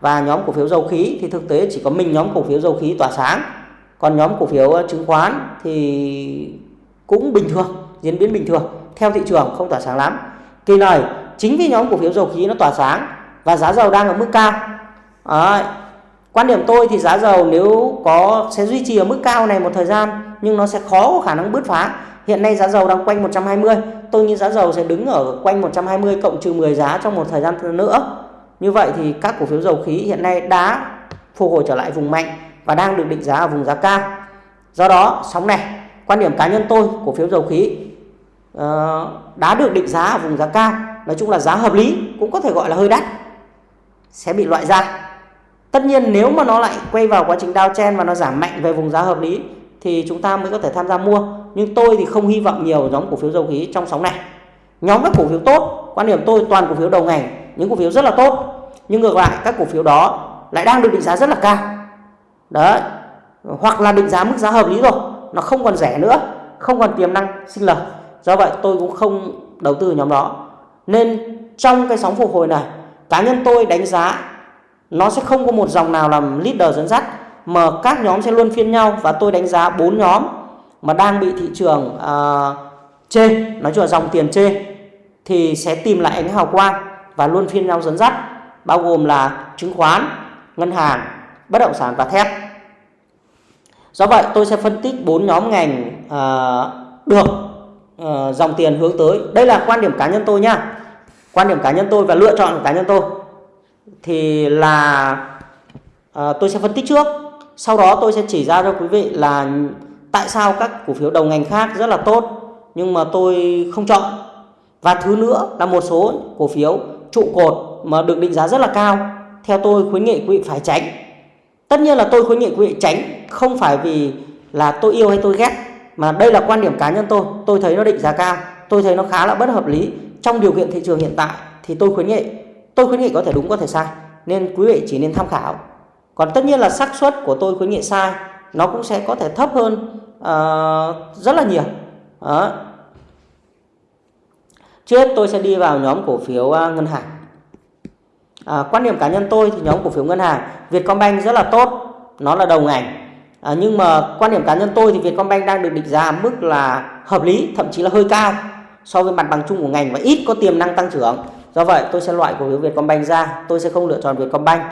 và nhóm cổ phiếu dầu khí thì thực tế chỉ có mình nhóm cổ phiếu dầu khí tỏa sáng. Còn nhóm cổ phiếu ờ, chứng khoán thì cũng bình thường diễn biến bình thường theo thị trường không tỏa sáng lắm. Kỳ này chính vì nhóm cổ phiếu dầu khí nó tỏa sáng và giá dầu đang ở mức cao. À, quan điểm tôi thì giá dầu nếu có sẽ duy trì ở mức cao này một thời gian nhưng nó sẽ khó có khả năng bứt phá. Hiện nay giá dầu đang quanh 120 Tôi nghĩ giá dầu sẽ đứng ở quanh 120 cộng trừ 10 giá trong một thời gian nữa. Như vậy thì các cổ phiếu dầu khí hiện nay đã phục hồi trở lại vùng mạnh Và đang được định giá ở vùng giá cao. Do đó sóng này Quan điểm cá nhân tôi cổ phiếu dầu khí uh, đã được định giá ở vùng giá cao. Nói chung là giá hợp lý cũng có thể gọi là hơi đắt Sẽ bị loại ra. Tất nhiên nếu mà nó lại quay vào quá trình downtrend và nó giảm mạnh về vùng giá hợp lý thì chúng ta mới có thể tham gia mua. Nhưng tôi thì không hy vọng nhiều nhóm cổ phiếu dầu khí trong sóng này. Nhóm các cổ phiếu tốt quan điểm tôi toàn cổ phiếu đầu ngành những cổ phiếu rất là tốt nhưng ngược lại các cổ phiếu đó lại đang được định giá rất là cao. Đấy hoặc là định giá mức giá hợp lý rồi nó không còn rẻ nữa không còn tiềm năng sinh lời. Do vậy tôi cũng không đầu tư nhóm đó. Nên trong cái sóng phục hồi này cá nhân tôi đánh giá nó sẽ không có một dòng nào làm leader dẫn dắt mà các nhóm sẽ luôn phiên nhau và tôi đánh giá bốn nhóm mà đang bị thị trường uh, chê nói chung là dòng tiền chê thì sẽ tìm lại ánh hào quang và luôn phiên nhau dẫn dắt bao gồm là chứng khoán ngân hàng bất động sản và thép. Do vậy tôi sẽ phân tích bốn nhóm ngành uh, được uh, dòng tiền hướng tới. Đây là quan điểm cá nhân tôi nha, quan điểm cá nhân tôi và lựa chọn của cá nhân tôi. Thì là uh, tôi sẽ phân tích trước. Sau đó tôi sẽ chỉ ra cho quý vị là tại sao các cổ phiếu đầu ngành khác rất là tốt nhưng mà tôi không chọn. Và thứ nữa là một số cổ phiếu trụ cột mà được định giá rất là cao theo tôi khuyến nghị quý vị phải tránh. Tất nhiên là tôi khuyến nghị quý vị tránh không phải vì là tôi yêu hay tôi ghét mà đây là quan điểm cá nhân tôi. Tôi thấy nó định giá cao tôi thấy nó khá là bất hợp lý. Trong điều kiện thị trường hiện tại thì tôi khuyến nghị tôi khuyến nghị có thể đúng có thể sai nên quý vị chỉ nên tham khảo. Còn tất nhiên là xác suất của tôi khuyến nghị sai nó cũng sẽ có thể thấp hơn uh, rất là nhiều. Đó trước tôi sẽ đi vào nhóm cổ phiếu à, ngân hàng. À, quan điểm cá nhân tôi thì nhóm cổ phiếu ngân hàng Vietcombank rất là tốt nó là đầu ngành. À, nhưng mà quan điểm cá nhân tôi thì Vietcombank đang được định giá mức là hợp lý thậm chí là hơi cao so với mặt bằng chung của ngành và ít có tiềm năng tăng trưởng. Do vậy tôi sẽ loại cổ phiếu Vietcombank ra tôi sẽ không lựa chọn Vietcombank.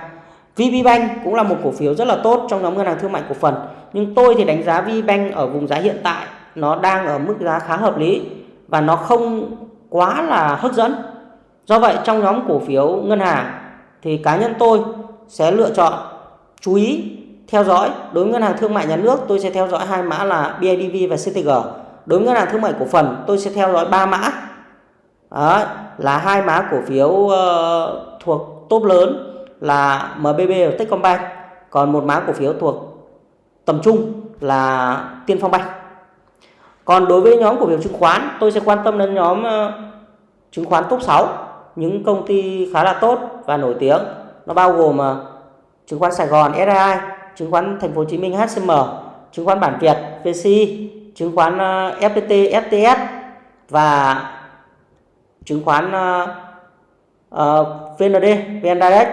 VPBank cũng là một cổ phiếu rất là tốt trong nhóm ngân hàng thương mại cổ phần nhưng tôi thì đánh giá VPBank ở vùng giá hiện tại nó đang ở mức giá khá hợp lý và nó không quá là hấp dẫn. Do vậy trong nhóm cổ phiếu ngân hàng thì cá nhân tôi sẽ lựa chọn chú ý theo dõi. Đối với ngân hàng thương mại nhà nước tôi sẽ theo dõi hai mã là BIDV và CTG đối với ngân hàng thương mại cổ phần tôi sẽ theo dõi ba mã. Đó, là hai mã cổ phiếu uh, thuộc top lớn là MBB và Techcombank. Còn một mã cổ phiếu thuộc tầm trung là Tiên Phong Bank còn đối với nhóm cổ phiếu chứng khoán tôi sẽ quan tâm đến nhóm ờ, chứng khoán top 6 những công ty khá là tốt và nổi tiếng. Nó bao gồm ờ, chứng khoán Sài Gòn SAI, chứng khoán Thành phố Hồ Chí Minh HCM chứng khoán Bản Việt VCI chứng khoán ờ, FPT FTS và chứng khoán VND VN Direct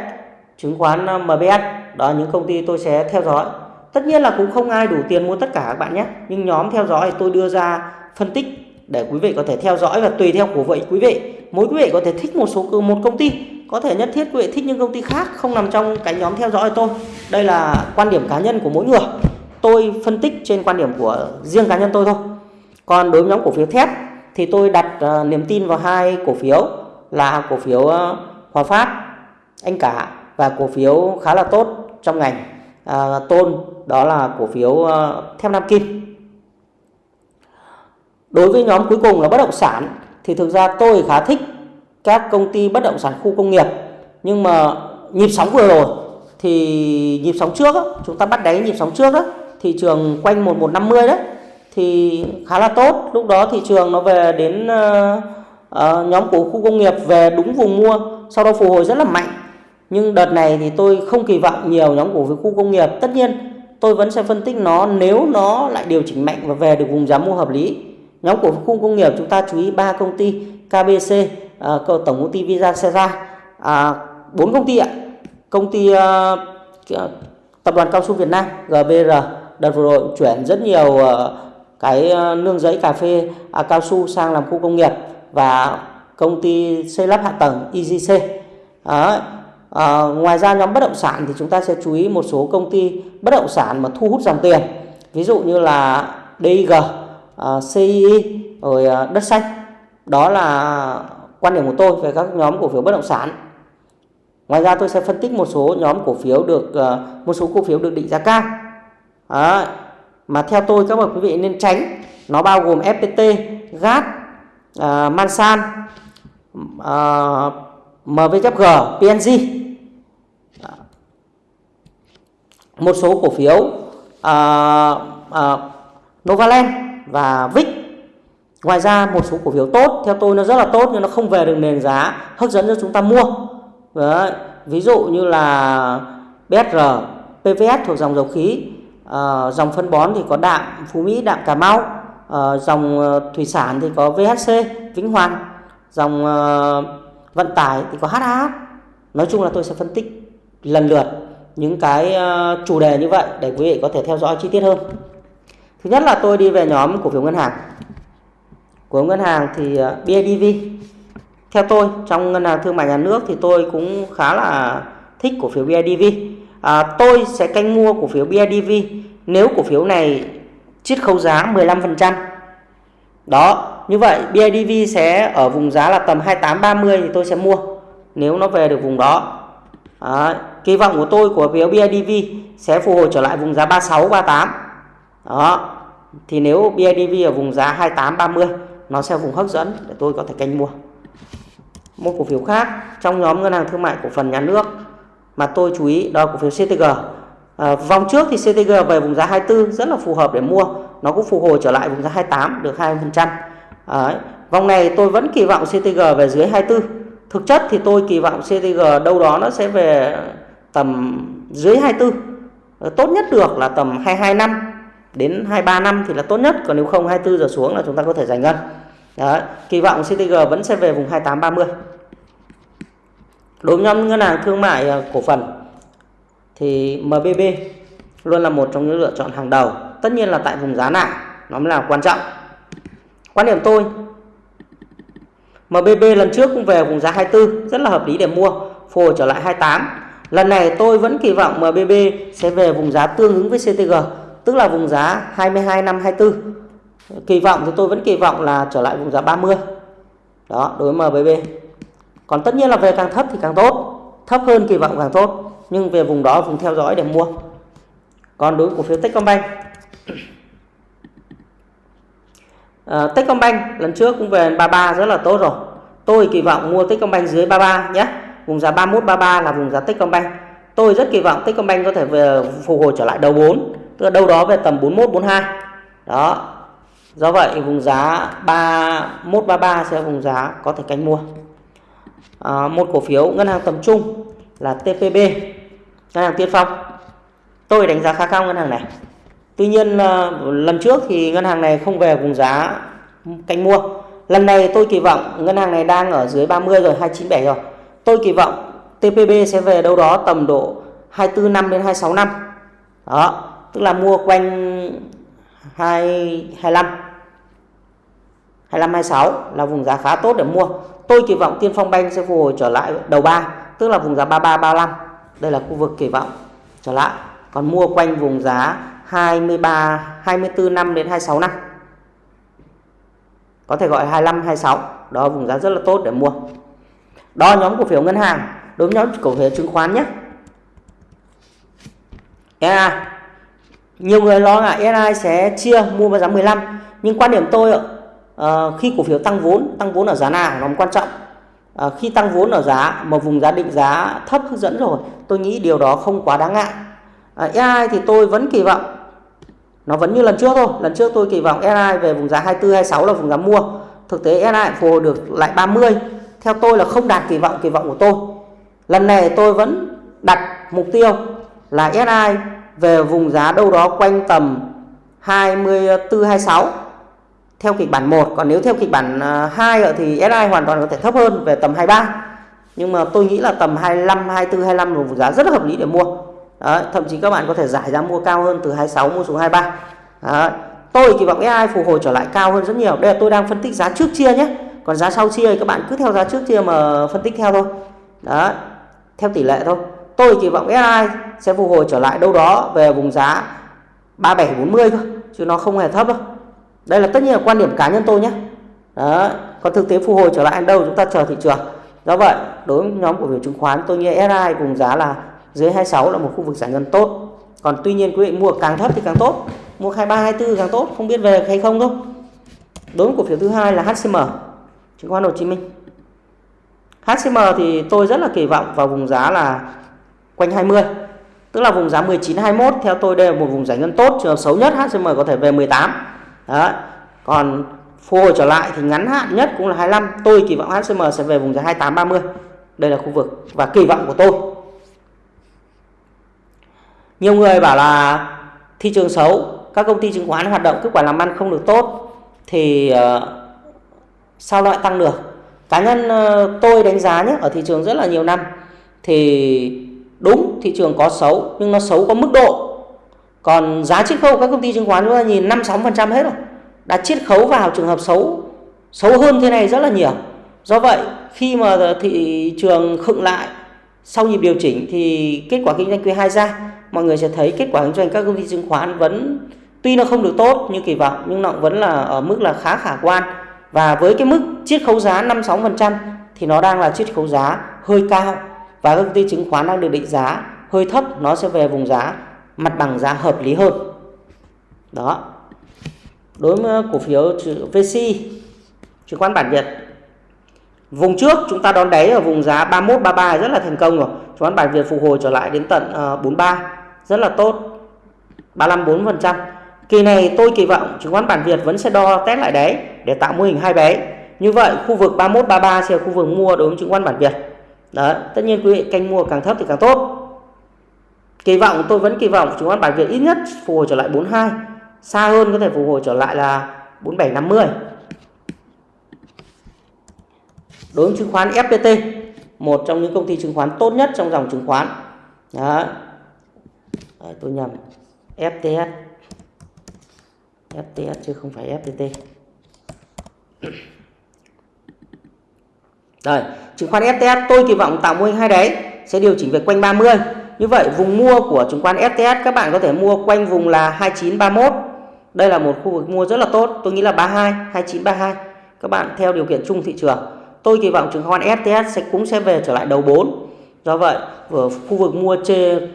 chứng khoán MBS đó là những công ty tôi sẽ theo dõi tất nhiên là cũng không ai đủ tiền mua tất cả các bạn nhé. Nhưng nhóm theo dõi tôi đưa ra phân tích để quý vị có thể theo dõi và tùy theo của vậy quý vị. Mỗi quý vị có thể thích một số một công ty. Có thể nhất thiết quý vị thích những công ty khác không nằm trong cái nhóm theo dõi tôi. Đây là quan điểm cá nhân của mỗi người. Tôi phân tích trên quan điểm của riêng cá nhân tôi thôi. Còn đối với nhóm cổ phiếu thép thì tôi đặt uh, niềm tin vào hai cổ phiếu là cổ phiếu uh, Hòa Phát anh cả và cổ phiếu khá là tốt trong ngành. À, tôn đó là cổ phiếu ờ, thép Nam Kim. Đối với nhóm cuối cùng là bất động sản thì thực ra tôi khá thích các công ty bất động sản khu công nghiệp. Nhưng mà nhịp sóng vừa rồi thì nhịp sóng trước đó, chúng ta bắt đáy nhịp sóng trước đó thị trường quanh 1150 đấy thì khá là tốt. Lúc đó thị trường nó về đến uh, uh, nhóm cổ khu công nghiệp về đúng vùng mua sau đó phục hồi rất là mạnh nhưng đợt này thì tôi không kỳ vọng nhiều nhóm cổ phiếu khu công nghiệp. Tất nhiên tôi vẫn sẽ phân tích nó nếu nó lại điều chỉnh mạnh và về được vùng giá mua hợp lý. Nhóm cổ phiếu khu công nghiệp chúng ta chú ý ba công ty KBC à, uh, tổng công ty Visa Sera à, bốn công ty ạ. Công ty uh, tập đoàn cao su Việt Nam GBR đợt vừa rồi chuyển rất nhiều uh, cái nương giấy cà phê uh, cao su sang làm khu công nghiệp. Và công ty xây lắp hạ tầng EGC Đó. À, ngoài ra nhóm bất động sản thì chúng ta sẽ chú ý một số công ty bất động sản mà thu hút dòng tiền. Ví dụ như là DIG, uh, ờ, CII, rồi uh, đất xanh. Đó là quan điểm của tôi về các nhóm cổ phiếu bất động sản. Ngoài ra tôi sẽ phân tích một số nhóm cổ phiếu được uh, một số cổ phiếu được định giá cao. Đó. mà theo tôi các bậc quý vị nên tránh nó bao gồm FPT, GAT, uh, Mansan, uh, MVG, PNG một số cổ phiếu uh, uh, Novaland và VIX ngoài ra một số cổ phiếu tốt theo tôi nó rất là tốt nhưng nó không về được nền giá hấp dẫn cho chúng ta mua Đấy. ví dụ như là BSR PVS thuộc dòng dầu khí uh, dòng phân bón thì có đạm Phú Mỹ đạm Cà Mau uh, dòng ờ, thủy sản thì có VHC Vĩnh Hoàn dòng uh, vận tải thì có HH nói chung là tôi sẽ phân tích lần lượt những cái ờ, chủ đề như vậy để quý vị có thể theo dõi chi tiết hơn. Thứ nhất là tôi đi về nhóm cổ phiếu ngân hàng. Của ngân hàng thì ờ, BIDV theo tôi trong ngân hàng thương mại nhà nước thì tôi cũng khá là thích cổ phiếu BIDV à, tôi sẽ canh mua cổ phiếu BIDV nếu cổ phiếu này chiết khấu giá 15% đó như vậy BIDV sẽ ở vùng giá là tầm 2830 thì tôi sẽ mua nếu nó về được vùng đó. À, kỳ vọng của tôi của phiếu BIDV sẽ phục hồi trở lại vùng giá 36 38 đó thì nếu BIDV ở vùng giá 28 30 nó sẽ vùng hấp dẫn để tôi có thể canh mua. Một cổ phiếu khác trong nhóm ngân hàng thương mại cổ phần nhà nước mà tôi chú ý đó là cổ phiếu CTG à, ờ, vòng trước thì CTG về vùng giá 24 rất là phù hợp để mua nó cũng phục hồi trở lại vùng giá 28 được 2% Đấy. vòng này tôi vẫn kỳ vọng CTG về dưới 24 thực chất thì tôi kỳ vọng CTG đâu đó nó sẽ về tầm dưới 24 ờ, tốt nhất được là tầm 22 năm đến 23 năm thì là tốt nhất. Còn nếu không 24 giờ xuống là chúng ta có thể giải ngân. Đấy, kỳ vọng CTG vẫn sẽ về vùng 28 30 đối với nhóm ngân hàng thương mại à, cổ phần thì MBB luôn là một trong những lựa chọn hàng đầu tất nhiên là tại vùng giá nào nó mới là quan trọng. Quan điểm tôi MBB lần trước cũng về vùng giá 24 rất là hợp lý để mua phù trở lại 28 lần này tôi vẫn kỳ vọng MBB sẽ về vùng giá tương ứng với CTG tức là vùng giá 22 năm 24 kỳ vọng thì tôi vẫn kỳ vọng là trở lại vùng giá 30 đó, đối với MBB còn tất nhiên là về càng thấp thì càng tốt, thấp hơn kỳ vọng càng tốt, nhưng về vùng đó vùng theo dõi để mua. Còn đối với cổ phiếu Techcombank à, Techcombank lần trước cũng về 33 rất là tốt rồi. Tôi kỳ vọng mua Techcombank dưới 33 nhé. Vùng giá 31 33 là vùng giá Techcombank. Tôi rất kỳ vọng Techcombank có thể về phục hồi trở lại đầu 4 tức là đâu đó về tầm 41 42 đó. Do vậy vùng giá 31 33 sẽ là vùng giá có thể canh mua. À, một cổ phiếu ngân hàng tầm trung là TPB ngân hàng Tiên Phong. Tôi đánh giá khá cao ngân hàng này tuy nhiên à, lần trước thì ngân hàng này không về vùng giá canh mua. Lần này tôi kỳ vọng ngân hàng này đang ở dưới 30 rồi 297 rồi. Tôi kỳ vọng TPB sẽ về đâu đó tầm độ 24 năm đến 26 năm. Đó, tức là mua quanh 2 25 25 26 là vùng giá khá tốt để mua. Tôi kỳ vọng Tiên Phong Bank sẽ phục hồi trở lại đầu 3 tức là vùng giá 33 35 đây là khu vực kỳ vọng trở lại. Còn mua quanh vùng giá 23 24 năm đến 26 năm. Có thể gọi 25 26 đó vùng giá rất là tốt để mua. Đó nhóm cổ phiếu ngân hàng đối với nhóm cổ phiếu chứng khoán nhé. EA nhiều người lo ngại SI sẽ chia mua vào giá 15 nhưng quan điểm tôi uh, khi cổ phiếu tăng vốn tăng vốn ở giá nào nó quan trọng. Uh, khi tăng vốn ở giá một vùng giá định giá thấp hấp dẫn rồi tôi nghĩ điều đó không quá đáng ngại. Uh, ờ, thì tôi vẫn kỳ vọng nó vẫn như lần trước thôi. Lần trước tôi kỳ vọng SI về vùng giá 24 26 là vùng giá mua. Thực tế SI phục hồi được lại 30 theo tôi là không đạt kỳ vọng kỳ vọng của tôi. Lần này tôi vẫn đặt mục tiêu là SI về vùng giá đâu đó quanh tầm 24 26 theo kịch bản 1 còn nếu theo kịch bản à, 2 thì SI hoàn toàn có thể thấp hơn về tầm 23 nhưng mà tôi nghĩ là tầm 25 24 25 là vùng giá rất là hợp lý để mua. Đấy, thậm chí các bạn có thể giải ra mua cao hơn từ 26 mua xuống 23 Đấy, tôi kỳ vọng AI phục hồi trở lại cao hơn rất nhiều đây là tôi đang phân tích giá trước chia nhé còn giá sau chia thì các bạn cứ theo giá trước chia mà phân tích theo thôi đó theo tỷ lệ thôi tôi kỳ vọng AI sẽ phục hồi trở lại đâu đó về vùng giá 3740 thôi chứ nó không hề thấp đâu. Đây là tất nhiên là quan điểm cá nhân tôi nhé. Đó, còn thực tế phục hồi trở lại đâu chúng ta chờ thị trường. Do vậy, đối với nhóm cổ phiếu chứng khoán tôi nghĩ AI vùng giá là dưới 26 là một khu vực giải ngân tốt. Còn tuy nhiên quý vị mua càng thấp thì càng tốt, mua 23 24 càng tốt, không biết về hay không thôi Đối với cổ phiếu thứ hai là HCM, chứng khoán Hồ Chí Minh. HCM thì tôi rất là kỳ vọng vào vùng giá là quanh 20 tức là vùng giá 19 21 theo tôi đây là một vùng giải ngân tốt trường hợp xấu nhất HCM có thể về 18 đó. Còn phục hồi trở lại thì ngắn hạn nhất cũng là 25 tôi kỳ vọng HCM sẽ về vùng giá 28 30 đây là khu vực và kỳ vọng của tôi nhiều người bảo là thị trường xấu các công ty chứng khoán hoạt động kết quả làm ăn không được tốt thì uh, sao lại tăng được? Cá nhân uh, tôi đánh giá nhé ở thị trường rất là nhiều năm thì đúng thị trường có xấu nhưng nó xấu có mức độ. Còn giá chiết khấu các công ty chứng khoán chúng ta nhìn 5 6% hết rồi đã chiết khấu vào trường hợp xấu xấu hơn thế này rất là nhiều. Do vậy khi mà thị trường khựng lại sau nhịp điều chỉnh thì kết quả kinh doanh quý 2 ra mọi người sẽ thấy kết quả kinh doanh các công ty chứng khoán vẫn, tuy nó không được tốt như kỳ vọng, nhưng nó vẫn là ở mức là khá khả quan. Và với cái mức chiết khấu giá 5 6% thì nó đang là chiết khấu giá hơi cao. Và các công ty chứng khoán đang được định giá hơi thấp, nó sẽ về vùng giá, mặt bằng giá hợp lý hơn. Đó. Đối với ờ, cổ phiếu VC chứng khoán bản Việt. Vùng trước chúng ta đón đáy ở vùng giá 31 33 rất là thành công rồi. Chứng khoán bản Việt phục hồi trở lại đến tận ờ, 43 rất là tốt. 35 4% kỳ này tôi kỳ vọng chứng khoán bản Việt vẫn sẽ đo test lại đáy để tạo mô hình hai đáy như vậy, khu vực 31 33 sẽ là khu vực mua đối với chứng khoán bản Việt. Đó tất nhiên quý vị, canh mua càng thấp thì càng tốt. Kỳ vọng, tôi vẫn kỳ vọng chứng khoán bản Việt ít nhất phục hồi trở lại 42 xa hơn có thể phục hồi trở lại là 47 50 đối với chứng khoán FPT một trong những công ty chứng khoán tốt nhất trong dòng chứng khoán. Đó Đấy, tôi nhầm FTS FTS chứ không phải FTT. Rồi, chứng khoán FTS tôi kỳ vọng tạo mô hình hai đáy sẽ điều chỉnh về quanh 30. Như vậy vùng mua của chứng khoán FTS các bạn có thể mua quanh vùng là 2931. Đây là một khu vực mua rất là tốt, tôi nghĩ là 32, 2932. Các bạn theo điều kiện chung thị trường. Tôi kỳ vọng chứng khoán FTS sẽ cũng sẽ về trở lại đầu 4. Do vậy, ở khu vực mua trên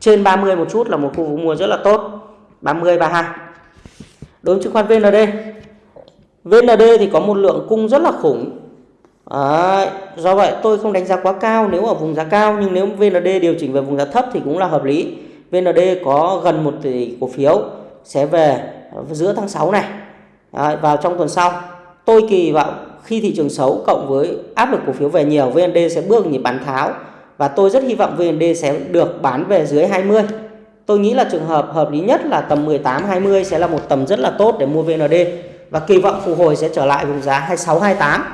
trên 30 một chút là một khu vực mua rất là tốt. 30 32. Đối với chứng khoán VND. VND thì có một lượng cung rất là khủng Đấy, do vậy tôi không đánh giá quá cao nếu ở vùng giá cao nhưng nếu VND điều chỉnh về vùng giá thấp thì cũng là hợp lý. VND có gần 1 tỷ cổ phiếu sẽ về giữa tháng 6 này Đấy, vào trong tuần sau. Tôi kỳ vọng khi thị trường xấu cộng với áp lực cổ phiếu về nhiều VND sẽ bước nhịp bán tháo và tôi rất hy vọng VND sẽ được bán về dưới 20. Tôi nghĩ là trường hợp hợp lý nhất là tầm 18 20 sẽ là một tầm rất là tốt để mua VND và kỳ vọng phục hồi sẽ trở lại vùng giá 26 28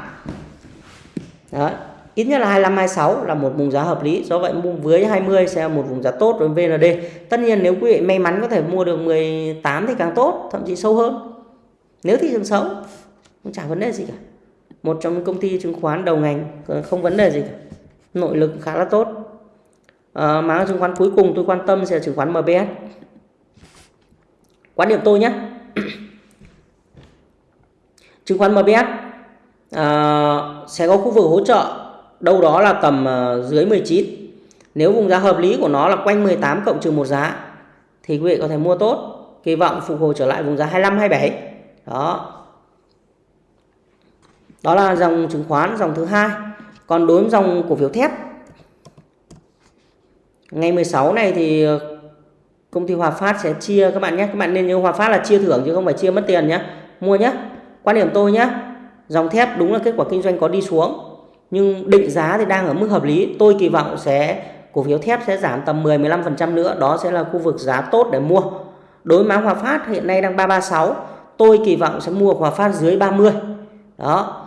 Đấy. Ít nhất là 25 26 là một vùng giá hợp lý. Do vậy mua dưới 20 sẽ là một vùng giá tốt với VND. Tất nhiên nếu quý vị may mắn có thể mua được 18 thì càng tốt, thậm chí sâu hơn. Nếu thị trường xấu cũng chả vấn đề gì cả. Một trong những công ty chứng khoán đầu ngành không vấn đề gì cả. Nội lực khá là tốt. À, mã chứng khoán cuối cùng tôi quan tâm sẽ là chứng khoán MBS. Quan điểm tôi nhé. chứng khoán MBS à, ờ, sẽ có khu vực hỗ trợ đâu đó là tầm uh, dưới 19 nếu vùng giá hợp lý của nó là quanh 18 cộng trừ một giá thì quý vị có thể mua tốt kỳ vọng phục hồi trở lại vùng giá 25 27 đó đó là dòng chứng khoán dòng thứ hai còn đối với dòng cổ phiếu thép, ngày 16 này thì ờ, công ty Hòa Phát sẽ chia, các bạn nhé, các bạn nên nhớ Hòa Phát là chia thưởng chứ không phải chia mất tiền nhé. Mua nhé, quan điểm tôi nhé, dòng thép đúng là kết quả kinh doanh có đi xuống, nhưng định giá thì đang ở mức hợp lý. Tôi kỳ vọng sẽ, cổ phiếu thép sẽ giảm tầm 10 15% nữa, đó sẽ là khu vực giá tốt để mua. Đối với mã Hòa Phát hiện nay đang 336 tôi kỳ vọng sẽ mua Hòa Phát dưới 30 đó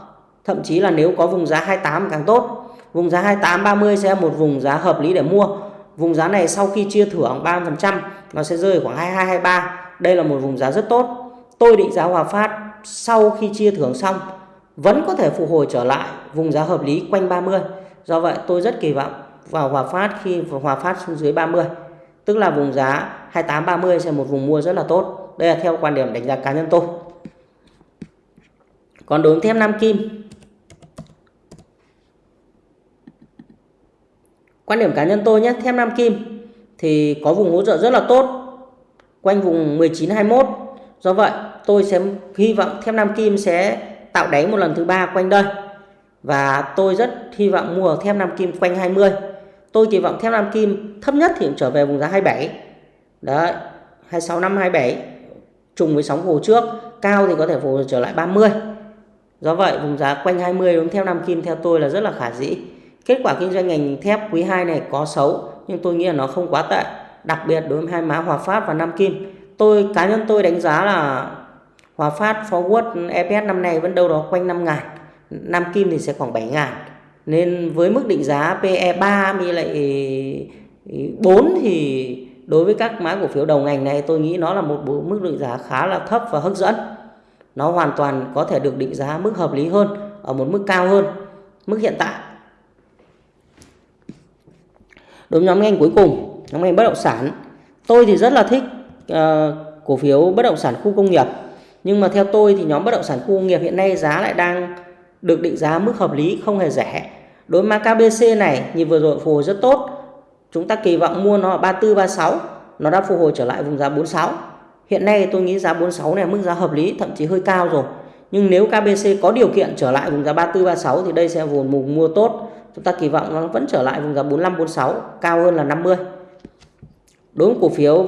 thậm chí là nếu có vùng giá 28 càng tốt vùng giá 28 30 sẽ là một vùng giá hợp lý để mua vùng giá này sau khi chia thưởng 30% nó sẽ rơi khoảng 22 23 đây là một vùng giá rất tốt tôi định giá Hòa Phát sau khi chia thưởng xong, vẫn có thể phục hồi trở lại vùng giá hợp lý quanh 30. Do vậy, tôi rất kỳ vọng vào Hòa Phát khi Hòa Phát xuống dưới 30. Tức là vùng giá 28 30 sẽ một vùng mua rất là tốt. Đây là theo quan điểm đánh giá cá nhân tôi. Còn đối với thép Nam Kim Quan điểm cá nhân tôi nhé, thép Nam Kim thì có vùng hỗ trợ rất là tốt quanh vùng 19 21. Do vậy, tôi sẽ hy vọng thép Nam Kim sẽ tạo đáy một lần thứ ba quanh đây. Và tôi rất hy vọng mua thép Nam Kim quanh 20 tôi kỳ vọng thép Nam Kim thấp nhất thì trở về vùng giá 27 đấy 26 năm 27 trùng với sóng hồ trước cao thì có thể phục trở lại 30 do vậy vùng giá quanh 20 đúng thép Nam Kim theo tôi là rất là khả dĩ kết quả kinh doanh ngành thép quý 2 này có xấu, nhưng tôi nghĩ là nó không quá tệ đặc biệt đối với hai má Hòa Phát và Nam Kim, tôi, cá nhân tôi đánh giá là Hòa Phát, Forward EPS năm nay vẫn đâu đó quanh 5 ngàn, Nam Kim thì sẽ khoảng 7 ngàn Nên với mức định giá PE 3 với lại 4 thì đối với các mã cổ phiếu đầu ngành này tôi nghĩ nó là một mức định giá khá là thấp và hấp dẫn. Nó hoàn toàn có thể được định giá mức hợp lý hơn, ở một mức cao hơn mức hiện tại. Đối với nhóm ngành cuối cùng, nhóm ngành bất động sản, tôi thì rất là thích uh, cổ phiếu bất động sản khu công nghiệp. Nhưng mà theo tôi thì nhóm bất động sản khu công nghiệp hiện nay giá lại đang được định giá mức hợp lý không hề rẻ. Đối với KBC này như vừa rồi phục hồi rất tốt. Chúng ta kỳ vọng mua nó ở 34 36 nó đã phục hồi trở lại vùng giá 46 hiện nay tôi nghĩ giá 46 này mức giá hợp lý thậm chí hơi cao rồi. Nhưng nếu KBC có điều kiện trở lại vùng giá 34 36 thì đây sẽ vùng mùng mua tốt chúng ta kỳ vọng nó vẫn trở lại vùng giá 45 46 cao hơn là 50 đối với cổ phiếu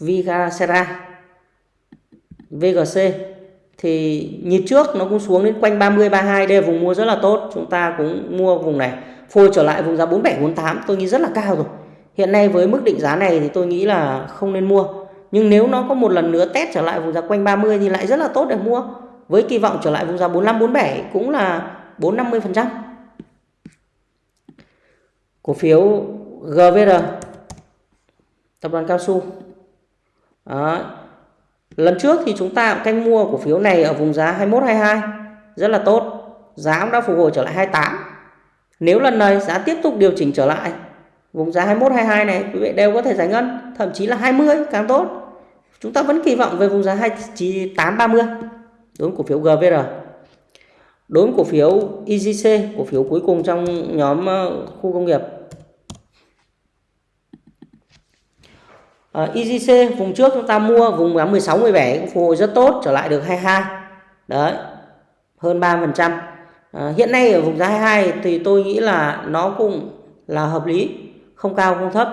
Vigacera VGC thì như trước nó cũng xuống đến quanh 30 32 đây là vùng mua rất là tốt. Chúng ta cũng mua vùng này, phôi trở lại vùng giá 47 48 tôi nghĩ rất là cao rồi. Hiện nay với mức định giá này thì tôi nghĩ là không nên mua. Nhưng nếu nó có một lần nữa test trở lại vùng giá quanh 30 thì lại rất là tốt để mua. Với kỳ vọng trở lại vùng giá 45 47 cũng là 4 50 phần trăm cổ phiếu GVR tập đoàn cao su. Đó. lần trước thì chúng ta canh mua cổ phiếu này ở vùng giá 21 22 rất là tốt. Giá cũng đã phục hồi trở lại 28 nếu lần này giá tiếp tục điều chỉnh trở lại, vùng giá 21 22 này, quý vị đều có thể giải ngân, thậm chí là 20 càng tốt. Chúng ta vẫn kỳ vọng về vùng giá 28 30 đối với cổ phiếu GVR đối với cổ phiếu EGC cổ phiếu cuối cùng trong nhóm ờ, khu công nghiệp. Uh, ờ, EGC vùng trước chúng ta mua vùng giá 16 17 cũng phục hồi rất tốt trở lại được 22 đấy hơn 3 phần trăm. Uh, hiện nay ở vùng giá 22 thì tôi nghĩ là nó cũng là hợp lý không cao không thấp.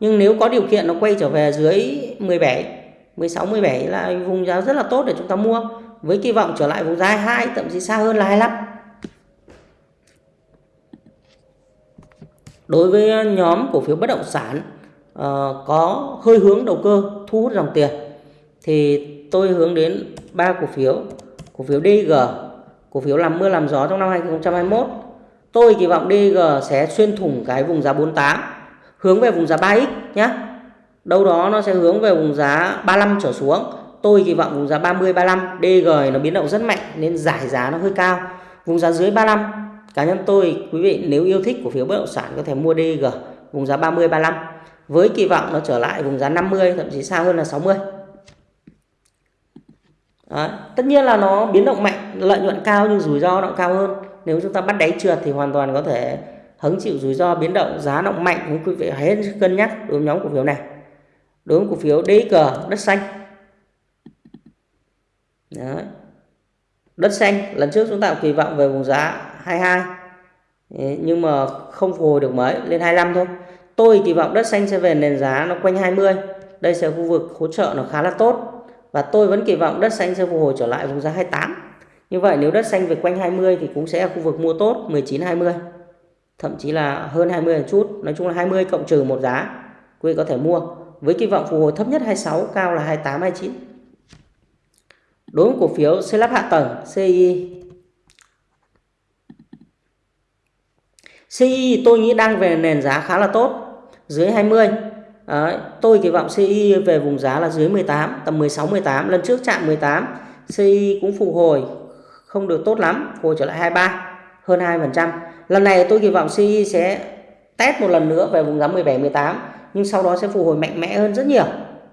Nhưng nếu có điều kiện nó quay trở về dưới 17 16 17 là vùng giá rất là tốt để chúng ta mua với kỳ vọng trở lại vùng giá 22 thậm chí xa hơn là 25 đối với nhóm cổ phiếu bất động sản Ờ, có hơi hướng đầu cơ, thu hút dòng tiền. Thì tôi hướng đến ba cổ phiếu cổ phiếu DG cổ phiếu làm mưa làm gió trong năm 2021 tôi kỳ vọng DG sẽ xuyên thủng cái vùng giá 48 hướng về vùng giá 3x nhé đâu đó nó sẽ hướng về vùng giá 35 trở xuống. Tôi kỳ vọng vùng giá 30 35 DG nó biến động rất mạnh nên giải giá nó hơi cao. Vùng giá dưới 35 cá nhân tôi, quý vị, nếu yêu thích cổ phiếu bất động sản có thể mua DG vùng giá 30 35 với kỳ vọng nó trở lại vùng giá 50 thậm chí xa hơn là 60 Đấy. tất nhiên là nó biến động mạnh lợi nhuận cao nhưng rủi ro nó cao hơn. Nếu chúng ta bắt đáy trượt thì hoàn toàn có thể hứng chịu rủi ro biến động giá động mạnh quý vị hãy cân nhắc đối với nhóm cổ phiếu này. Đối với cổ phiếu DG đất xanh. Đấy. đất xanh lần trước chúng ta kỳ vọng về vùng giá 22 Đấy, nhưng mà không phục hồi được mấy lên 25 thôi. Tôi kỳ vọng đất xanh sẽ về nền giá nó quanh 20. Đây sẽ là khu vực hỗ trợ nó khá là tốt. Và tôi vẫn kỳ vọng đất xanh sẽ phục hồi trở lại vùng giá 28. Như vậy nếu đất xanh về quanh 20 thì cũng sẽ là khu vực mua tốt 19 20. Thậm chí là hơn 20 một chút, nói chung là 20 cộng trừ một giá. Quý vị có thể mua với kỳ vọng phục hồi thấp nhất 26, cao là 28 29. Đối với cổ phiếu xây lắp hạ tầng CI CI tôi nghĩ đang về nền giá khá là tốt dưới 20 Đấy, tôi kỳ vọng CI về vùng giá là dưới 18 tầm 16 18 lần trước chạm 18 CI cũng phục hồi không được tốt lắm hồi trở lại 23 hơn 2 phần trăm. Lần này tôi kỳ vọng CI sẽ test một lần nữa về vùng giá 17 18 nhưng sau đó sẽ phục hồi mạnh mẽ hơn rất nhiều.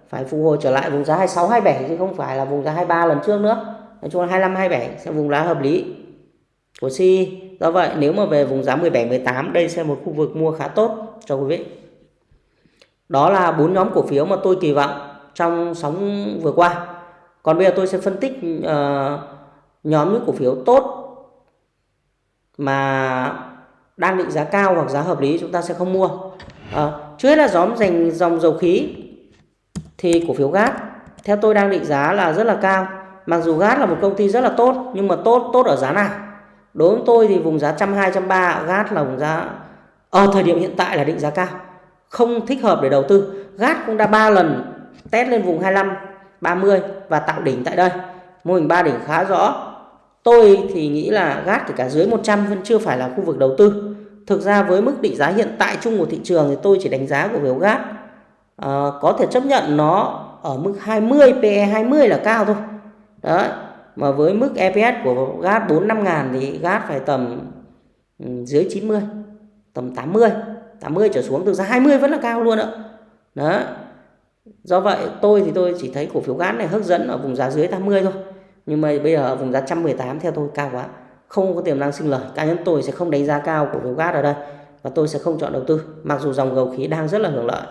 Phải phục hồi trở lại vùng giá 26 27 chứ không phải là vùng giá 23 lần trước nữa. Nói chung là 25 27 sẽ vùng giá hợp lý của CI do vậy nếu mà về vùng giá 17 18 đây sẽ một khu vực mua khá tốt cho quý vị đó là bốn nhóm cổ phiếu mà tôi kỳ vọng trong sóng vừa qua. Còn bây giờ tôi sẽ phân tích uh, nhóm những cổ phiếu tốt mà đang định giá cao hoặc giá hợp lý chúng ta sẽ không mua. À, trước hết là nhóm dành dòng dầu khí thì cổ phiếu gas theo tôi đang định giá là rất là cao. Mặc dù gas là một công ty rất là tốt nhưng mà tốt tốt ở giá nào? Đối với tôi thì vùng giá 120 130 gas là vùng giá ở thời điểm hiện tại là định giá cao không thích hợp để đầu tư. Gát cũng đã 3 lần test lên vùng 25 30 và tạo đỉnh tại đây. Mô hình 3 đỉnh khá rõ. Tôi thì nghĩ là gát kể cả dưới 100 vẫn chưa phải là khu vực đầu tư. Thực ra với mức định giá hiện tại chung của thị trường thì tôi chỉ đánh giá của phiếu gát à, có thể chấp nhận nó ở mức 20 PE 20 là cao thôi. Đấy mà với mức EPS của GAT 4 5 ngàn thì GAT phải tầm ừ, dưới 90 tầm 80 80 trở xuống từ giá 20 vẫn là cao luôn ạ. Đó. Do vậy, tôi thì tôi chỉ thấy cổ phiếu GAT này hấp dẫn ở vùng giá dưới 80 thôi. Nhưng mà bây giờ ở vùng giá 118 theo tôi, cao quá. Không có tiềm năng sinh lời. Cá nhân tôi sẽ không đánh giá cao cổ phiếu gas ở đây. Và tôi sẽ không chọn đầu tư, mặc dù dòng dầu khí đang rất là hưởng lợi.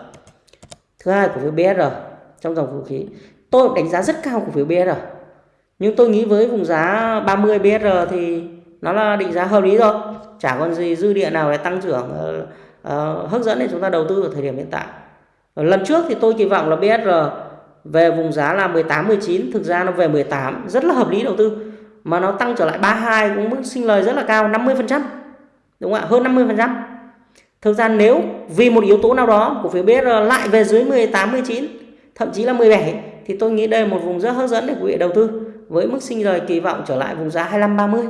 Thứ hai cổ phiếu BR trong dòng dầu khí, tôi đánh giá rất cao cổ phiếu BR. nhưng tôi nghĩ với vùng giá 30 BR thì nó là định giá hợp lý rồi. Chả còn gì dư địa nào để tăng trưởng ờ, uh, hấp dẫn để chúng ta đầu tư ở thời điểm hiện tại. Ờ, lần trước thì tôi kỳ vọng là BSR về vùng giá là 18 19 thực ra nó về 18 rất là hợp lý đầu tư. Mà nó tăng trở lại 32 cũng mức sinh lời rất là cao 50 phần trăm đúng không ạ? Hơn 50 phần trăm. Thực ra nếu vì một yếu tố nào đó cổ phiếu BSR lại về dưới 18 19 thậm chí là 17 thì tôi nghĩ đây là một vùng rất hấp dẫn để quý vị đầu tư với mức sinh lời kỳ vọng trở lại vùng giá 25 30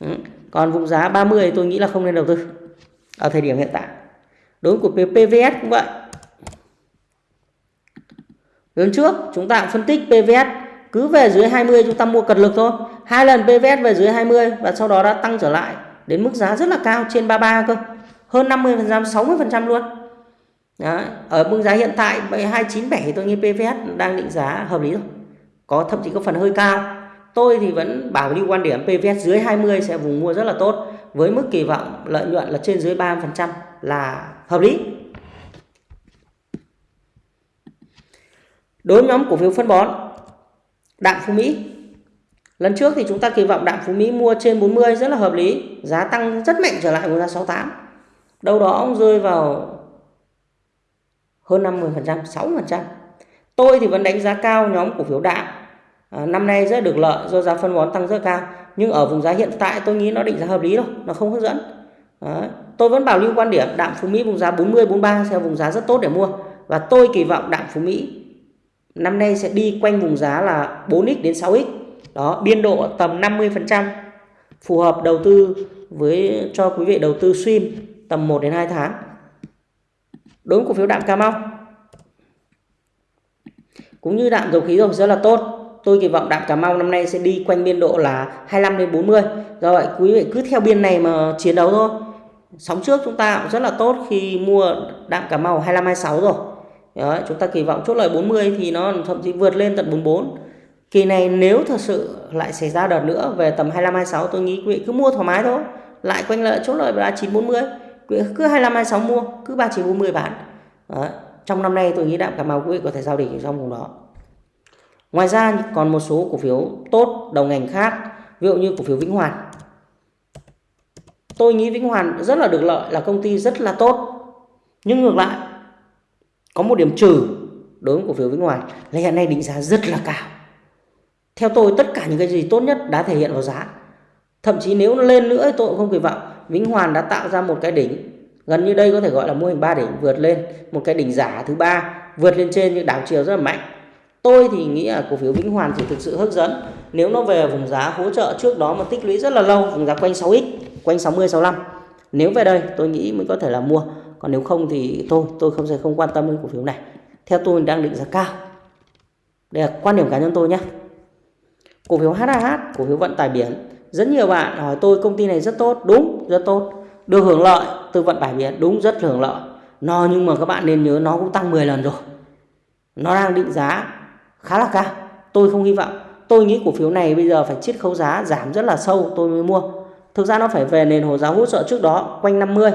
ừ. còn vùng giá 30 thì tôi nghĩ là không nên đầu tư ở thời điểm hiện tại đối với cổ PVS cũng vậy Lần trước chúng ta cũng phân tích PVS cứ về dưới 20 chúng ta mua cật lực thôi. Hai lần PVS về dưới 20 và sau đó đã tăng trở lại đến mức giá rất là cao trên 33 cơ. Hơn 50%, 60% luôn. Đó. Ở mức giá hiện tại 297 tôi nghĩ PVS đang định giá hợp lý rồi. Có thậm chí có phần hơi cao. Tôi thì vẫn bảo lưu quan điểm PVS dưới 20 sẽ vùng mua rất là tốt với mức kỳ vọng lợi nhuận là trên dưới 30% là hợp lý. Đối với nhóm cổ phiếu phân bón Đạm Phú Mỹ Lần trước thì chúng ta kỳ vọng Đạm Phú Mỹ mua trên 40 rất là hợp lý Giá tăng rất mạnh trở lại của ra 68 Đâu đó ông rơi vào hơn 50%, 6%. Tôi thì vẫn đánh giá cao nhóm cổ phiếu đạm. À, năm nay rất được lợi do giá phân bón tăng rất cao. Nhưng ở vùng giá hiện tại tôi nghĩ nó định giá hợp lý thôi, nó không hấp dẫn. Đấy. Tôi vẫn bảo lưu quan điểm đạm Phú Mỹ vùng giá 40, 43 sẽ vùng giá rất tốt để mua. Và tôi kỳ vọng đạm Phú Mỹ năm nay sẽ đi quanh vùng giá là 4x đến 6x đó biên độ tầm 50% phù hợp đầu tư với cho quý vị đầu tư stream tầm 1 đến 2 tháng đối với cổ phiếu đạm Cà Mau cũng như đạm dầu khí rồi rất là tốt tôi kỳ vọng đạm Cà Mau năm nay sẽ đi quanh biên độ là 25 đến 40 do vậy quý vị cứ theo biên này mà chiến đấu thôi. Sóng trước chúng ta cũng rất là tốt khi mua đạm Cà Mau 25 26 rồi. Đó, chúng ta kỳ vọng chốt lời 40 thì nó thậm chí vượt lên tận 44 kỳ này nếu thật sự lại xảy ra đợt nữa về tầm 25 26 tôi nghĩ quý vị cứ mua thoải mái thôi. Lại quanh lợi chốt lời 39 40 quý vị cứ 25 26 mua cứ 39 40 bán. Đó. trong năm nay tôi nghĩ đạm cà mau quý vị có thể giao dịch trong vùng đó ngoài ra, còn một số cổ phiếu tốt đầu ngành khác, ví dụ như cổ phiếu Vĩnh Hoàn tôi nghĩ Vĩnh Hoàn rất là được lợi, là công ty rất là tốt nhưng ngược lại, có một điểm trừ đối với cổ phiếu Vĩnh Hoàn là hiện nay định giá rất là cao. Theo tôi, tất cả những cái gì tốt nhất đã thể hiện vào giá. Thậm chí nếu nó lên nữa tôi cũng không kỳ vọng. Vĩnh Hoàn đã tạo ra một cái đỉnh gần như đây có thể gọi là mô hình ba đỉnh vượt lên, một cái đỉnh giả thứ ba vượt lên trên những đảo chiều rất là mạnh. Tôi thì nghĩ là cổ phiếu Vĩnh Hoàn chỉ thực sự hấp dẫn. Nếu nó về vùng giá hỗ trợ trước đó mà tích lũy rất là lâu, vùng giá quanh 6x quanh 60 65 nếu về đây, tôi nghĩ mới có thể là mua. Còn nếu không thì thôi, tôi không, sẽ không quan tâm đến cổ phiếu này. Theo tôi đang định giá cao. Đây là quan điểm cá nhân tôi nhé. Cổ phiếu HAH cổ phiếu vận tải biển. Rất nhiều bạn hỏi tôi, công ty này rất tốt? Đúng, rất tốt. Được hưởng lợi từ vận tải biển. Đúng, rất hưởng lợi. Nó nhưng mà các bạn nên nhớ nó cũng tăng 10 lần rồi. Nó đang định giá khá là cao. Tôi không hy vọng. Tôi nghĩ cổ phiếu này bây giờ phải chiết khấu giá giảm rất là sâu, tôi mới mua. Thực ra nó phải về nền hồ giá hỗ trợ trước đó, quanh 50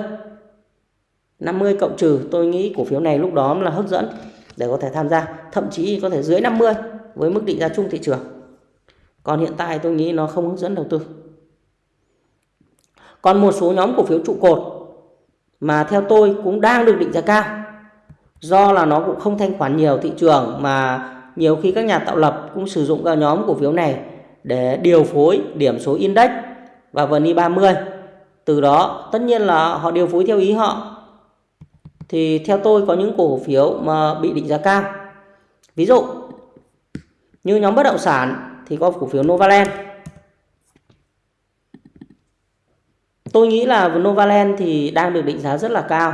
50 cộng trừ, tôi nghĩ cổ phiếu này lúc đó là hấp dẫn để có thể tham gia. Thậm chí có thể dưới 50 với mức định giá chung thị trường. Còn hiện tại tôi nghĩ nó không hấp dẫn đầu tư. Còn một số nhóm cổ phiếu trụ cột mà theo tôi cũng đang được định giá cao. Do là nó cũng không thanh khoản nhiều thị trường mà nhiều khi các nhà tạo lập cũng sử dụng các nhóm cổ phiếu này để điều phối điểm số index và VN 30 từ đó tất nhiên là họ điều phối theo ý họ. Thì theo tôi có những cổ phiếu mà bị định giá cao. Ví dụ như nhóm bất động sản thì có cổ phiếu Novaland. Tôi nghĩ là Novaland thì đang được định giá rất là cao.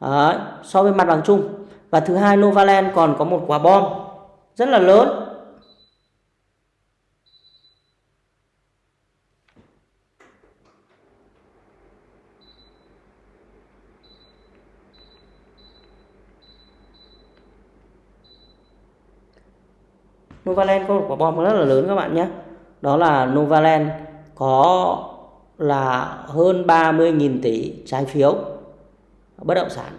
Đấy, so với mặt bằng chung. Và thứ hai Novaland còn có một quả bom rất là lớn. Novaland có một quả bom rất là lớn các bạn nhé. Đó là Novaland có là hơn 30.000 tỷ trái phiếu bất động sản.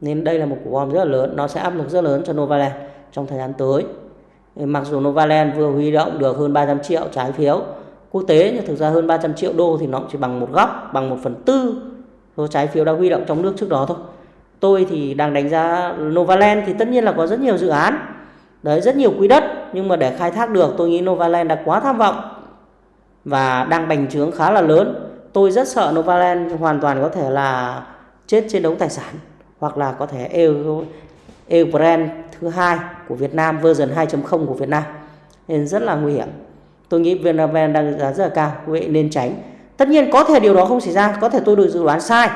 Nên đây là một quả bom rất là lớn, nó sẽ áp lực rất lớn cho Novaland trong thời gian tới. Mặc dù Novaland vừa huy động được hơn 300 triệu trái phiếu, quốc tế nhưng thực ra hơn 300 triệu đô thì nó chỉ bằng một góc, bằng một phần tư số trái phiếu đã huy động trong nước trước đó thôi. Tôi thì đang đánh giá Novaland thì tất nhiên là có rất nhiều dự án. Đấy, rất nhiều quỹ đất, nhưng mà để khai thác được, tôi nghĩ Novaland đã quá tham vọng và đang bành trướng khá là lớn. Tôi rất sợ Novaland hoàn toàn có thể là chết trên đống tài sản hoặc là có thể EU, brand thứ hai của Việt Nam version 2.0 của Việt Nam. Nên rất là nguy hiểm. Tôi nghĩ Vietnambank đang giá rất là cao vậy nên tránh. Tất nhiên có thể điều đó không xảy ra có thể tôi được dự đoán sai.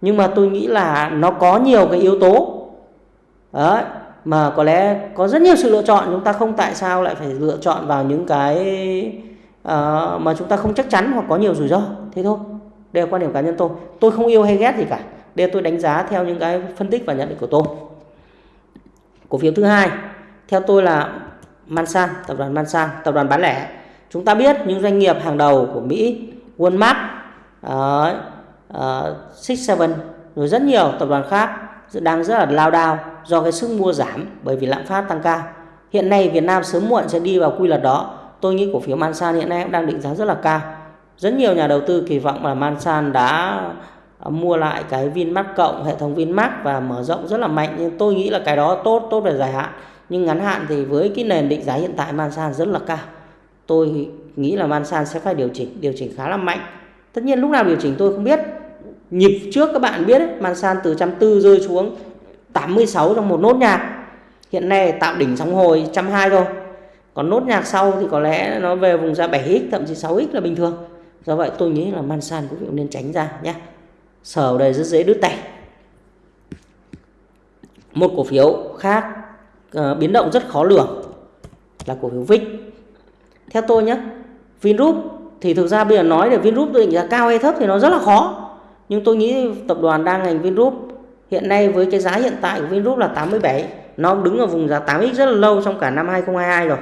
Nhưng mà tôi nghĩ là nó có nhiều cái yếu tố. Đấy mà có lẽ có rất nhiều sự lựa chọn chúng ta không tại sao lại phải lựa chọn vào những cái uh, mà chúng ta không chắc chắn hoặc có nhiều rủi ro. Thế thôi đây là quan điểm cá nhân tôi. Tôi không yêu hay ghét gì cả. Đây tôi đánh giá theo những cái phân tích và nhận định của tôi cổ phiếu thứ hai. Theo tôi là Mansan tập đoàn Mansan tập đoàn bán lẻ. Chúng ta biết những doanh nghiệp hàng đầu của Mỹ Walmart uh, uh, Six Seven rồi rất nhiều tập đoàn khác đang rất là lao đao do cái sức mua giảm bởi vì lạm phát tăng cao. Hiện nay Việt Nam sớm muộn sẽ đi vào quy luật đó. Tôi nghĩ cổ phiếu Mansan hiện nay cũng đang định giá rất là cao. Rất nhiều nhà đầu tư kỳ vọng là Mansan đã Ờ, mua lại cái Vinmart cộng, hệ thống Vinmart và mở rộng rất là mạnh. Nhưng tôi nghĩ là cái đó tốt tốt về dài hạn. Nhưng ngắn hạn thì với cái nền định giá hiện tại Mansan rất là cao. Tôi nghĩ là Mansan sẽ phải điều chỉnh điều chỉnh khá là mạnh. Tất nhiên lúc nào điều chỉnh tôi không biết. Nhịp trước các bạn biết man Mansan từ trăm tư rơi xuống 86 trong một nốt nhạc. Hiện nay tạo đỉnh sóng hồi 120 thôi. Còn nốt nhạc sau thì có lẽ nó về vùng ra 7x thậm chí 6x là bình thường. Do vậy tôi nghĩ là Mansan san cũng nên tránh ra nhé sờ đây rất dễ đứt tay một cổ phiếu khác uh, biến động rất khó lường là cổ phiếu VIX theo tôi nhé Vingroup thì thực ra bây giờ nói để Vingroup tôi định giá cao hay thấp thì nó rất là khó. Nhưng tôi nghĩ tập đoàn đa ngành Vingroup hiện nay với cái giá hiện tại của Vingroup là 87 nó đứng ở vùng giá 8x rất là lâu trong cả năm 2022 rồi.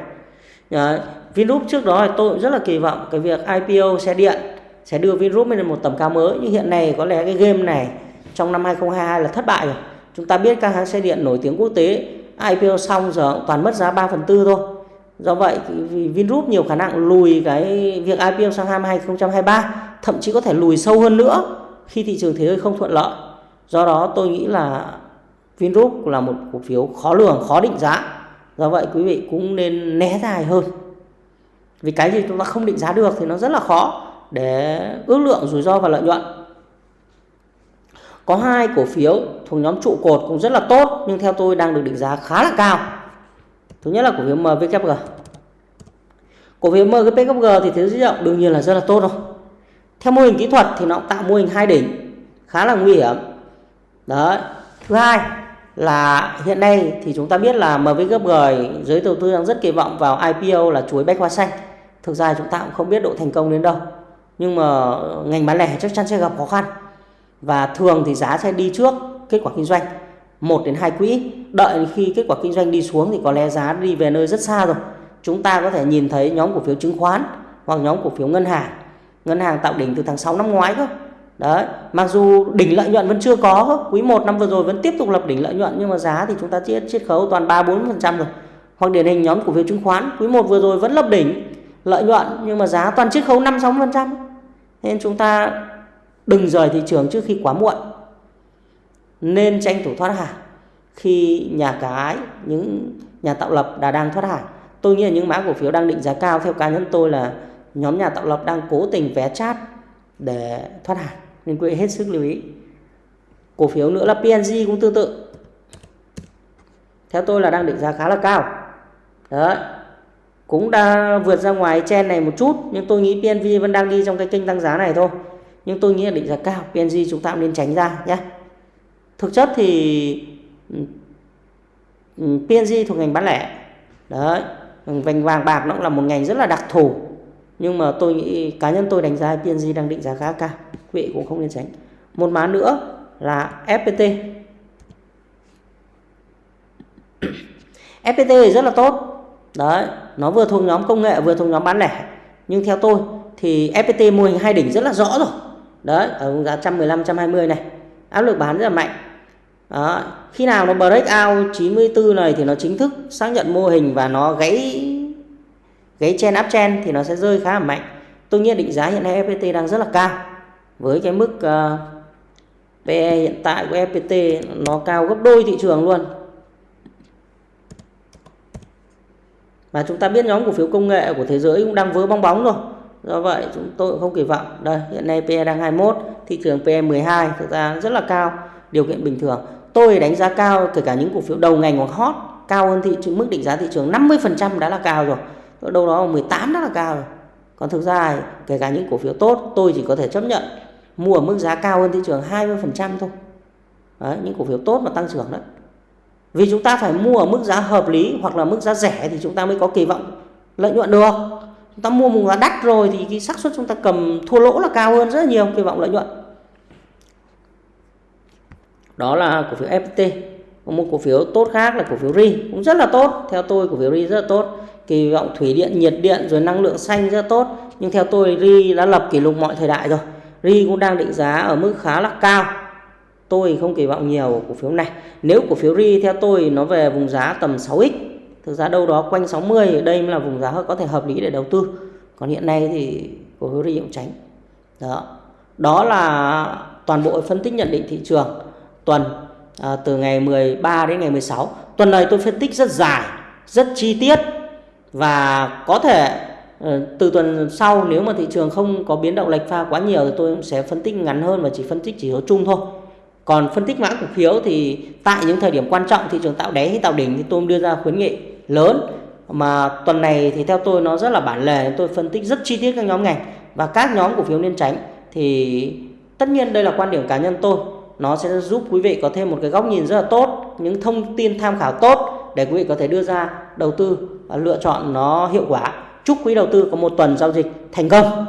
Đấy. Vingroup trước đó thì tôi cũng rất là kỳ vọng cái việc IPO xe điện sẽ đưa Vingroup lên một tầm cao mới. Nhưng hiện nay, có lẽ cái game này trong năm 2022 là thất bại rồi. Chúng ta biết các hãng xe điện nổi tiếng quốc tế IPO xong giờ toàn mất giá 3 phần tư thôi. Do vậy, vì Vingroup nhiều khả năng lùi cái việc IPO sang năm 2023 thậm chí có thể lùi sâu hơn nữa khi thị trường thế giới không thuận lợi. Do đó, tôi nghĩ là Vingroup là một cổ phiếu khó lường, khó định giá. Do vậy, quý vị cũng nên né dài hơn. Vì cái gì chúng ta không định giá được thì nó rất là khó để ước lượng rủi ro và lợi nhuận. Có hai cổ phiếu thuộc nhóm trụ cột cũng rất là tốt, nhưng theo tôi đang được định giá khá là cao. Thứ nhất là cổ phiếu MVKG cổ phiếu MVKG thì thế giới rộng đương nhiên là rất là tốt rồi. Theo mô hình kỹ thuật thì nó tạo mô hình hai đỉnh, khá là nguy hiểm. Đấy, thứ hai là hiện nay thì chúng ta biết là MVKG giới đầu tư đang rất kỳ vọng vào IPO là chuối bách hóa xanh. Thực ra chúng ta cũng không biết độ thành công đến đâu nhưng mà ngành bán lẻ chắc chắn sẽ gặp khó khăn. Và thường thì giá sẽ đi trước kết quả kinh doanh, một đến hai quỹ. Đợi khi kết quả kinh doanh đi xuống thì có lẽ giá đi về nơi rất xa rồi. Chúng ta có thể nhìn thấy nhóm cổ phiếu chứng khoán hoặc nhóm cổ phiếu ngân hàng. Ngân hàng tạo đỉnh từ tháng 6 năm ngoái cơ. Đấy, mặc dù đỉnh lợi nhuận vẫn chưa có quý 1 năm vừa rồi vẫn tiếp tục lập đỉnh lợi nhuận, nhưng mà giá thì chúng ta chiết chiết khấu toàn 3 4 phần trăm rồi. Hoặc điển hình nhóm cổ phiếu chứng khoán, quý 1 vừa rồi vẫn lập đỉnh lợi nhuận, nhưng mà giá toàn chiết khấu 5 6 phần trăm nên chúng ta đừng rời thị trường trước khi quá muộn. Nên tranh thủ thoát hàng khi nhà cái, những nhà tạo lập đã đang thoát hàng. Tôi nghĩ là những mã cổ phiếu đang định giá cao, theo cá nhân tôi là nhóm nhà tạo lập đang cố tình vé chát để thoát hàng. Nên quý vị hết sức lưu ý. Cổ phiếu nữa là PNG cũng tương tự. Theo tôi là đang định giá khá là cao. Đấy cũng đã vượt ra ngoài chen này một chút, nhưng tôi nghĩ PNV vẫn đang đi trong cái kênh tăng giá này thôi. Nhưng tôi nghĩ là định giá cao PNG chúng ta cũng nên tránh ra nhé thực chất thì ừ, ừ, PNG thuộc ngành bán lẻ. Đấy vành vàng bạc nó cũng là một ngành rất là đặc thù. Nhưng mà tôi nghĩ cá nhân tôi đánh giá PNG đang định giá khá cao, quý vị cũng không nên tránh. Một má nữa là FPT FPT thì rất là tốt. Đấy nó vừa thuộc nhóm công nghệ vừa thuộc nhóm bán lẻ. Nhưng theo tôi thì FPT mô hình hai đỉnh rất là rõ rồi. Đấy ở giá 115 120 này. Áp lực bán rất là mạnh. Đó. khi nào nó break out 94 này thì nó chính thức xác nhận mô hình và nó gãy gãy chen uptrend thì nó sẽ rơi khá là mạnh. Tuy nhiên định giá hiện nay FPT đang rất là cao. Với cái mức ờ, uh, PE hiện tại của FPT nó cao gấp đôi thị trường luôn. Và chúng ta biết nhóm cổ phiếu công nghệ của thế giới cũng đang vớ bong bóng rồi. Do vậy chúng tôi cũng không kỳ vọng. Đây hiện nay PE đang 21 thị trường PE 12 thực ra rất là cao điều kiện bình thường. Tôi đánh giá cao kể cả những cổ phiếu đầu ngành hoặc hot cao hơn thị trường mức định giá thị trường 50% đã là cao rồi. Đâu đó 18 đã là cao rồi. Còn thực ra kể cả những cổ phiếu tốt tôi chỉ có thể chấp nhận mua ở mức giá cao hơn thị trường 20% thôi. Đấy, những cổ phiếu tốt mà tăng trưởng đấy vì chúng ta phải mua ở mức giá hợp lý hoặc là mức giá rẻ thì chúng ta mới có kỳ vọng lợi nhuận được. Chúng ta mua một giá đắt rồi thì cái xác suất chúng ta cầm thua lỗ là cao hơn rất là nhiều, kỳ vọng lợi nhuận. Đó là cổ phiếu FPT một cổ phiếu tốt khác là cổ phiếu RI, cũng rất là tốt, theo tôi cổ phiếu RI rất là tốt. Kỳ vọng thủy điện, nhiệt điện rồi năng lượng xanh rất tốt, nhưng theo tôi RI đã lập kỷ lục mọi thời đại rồi. RI cũng đang định giá ở mức khá là cao tôi không kỳ vọng nhiều cổ phiếu này. Nếu cổ phiếu RI theo tôi nó về vùng giá tầm 6x thực ra đâu đó quanh 60 đây mới là vùng giá có thể hợp lý để đầu tư. Còn hiện nay thì cổ phiếu RI cũng tránh. Đó. Đó là toàn bộ phân tích nhận định thị trường tuần à, từ ngày 13 đến ngày 16 tuần này tôi phân tích rất dài rất chi tiết và có thể ờ, từ tuần sau nếu mà thị trường không có biến động lệch pha quá nhiều thì tôi sẽ phân tích ngắn hơn và chỉ phân tích chỉ số chung thôi còn phân tích mã cổ phiếu thì tại những thời điểm quan trọng thị trường tạo đáy hay tạo đỉnh thì tôi đưa ra khuyến nghị lớn. Mà tuần này thì theo tôi nó rất là bản lề tôi phân tích rất chi tiết các nhóm ngành và các nhóm cổ phiếu nên tránh. Thì tất nhiên đây là quan điểm cá nhân tôi. Nó sẽ giúp quý vị có thêm một cái góc nhìn rất là tốt, những thông tin tham khảo tốt để quý vị có thể đưa ra đầu tư và lựa chọn nó hiệu quả. Chúc quý đầu tư có một tuần giao dịch thành công.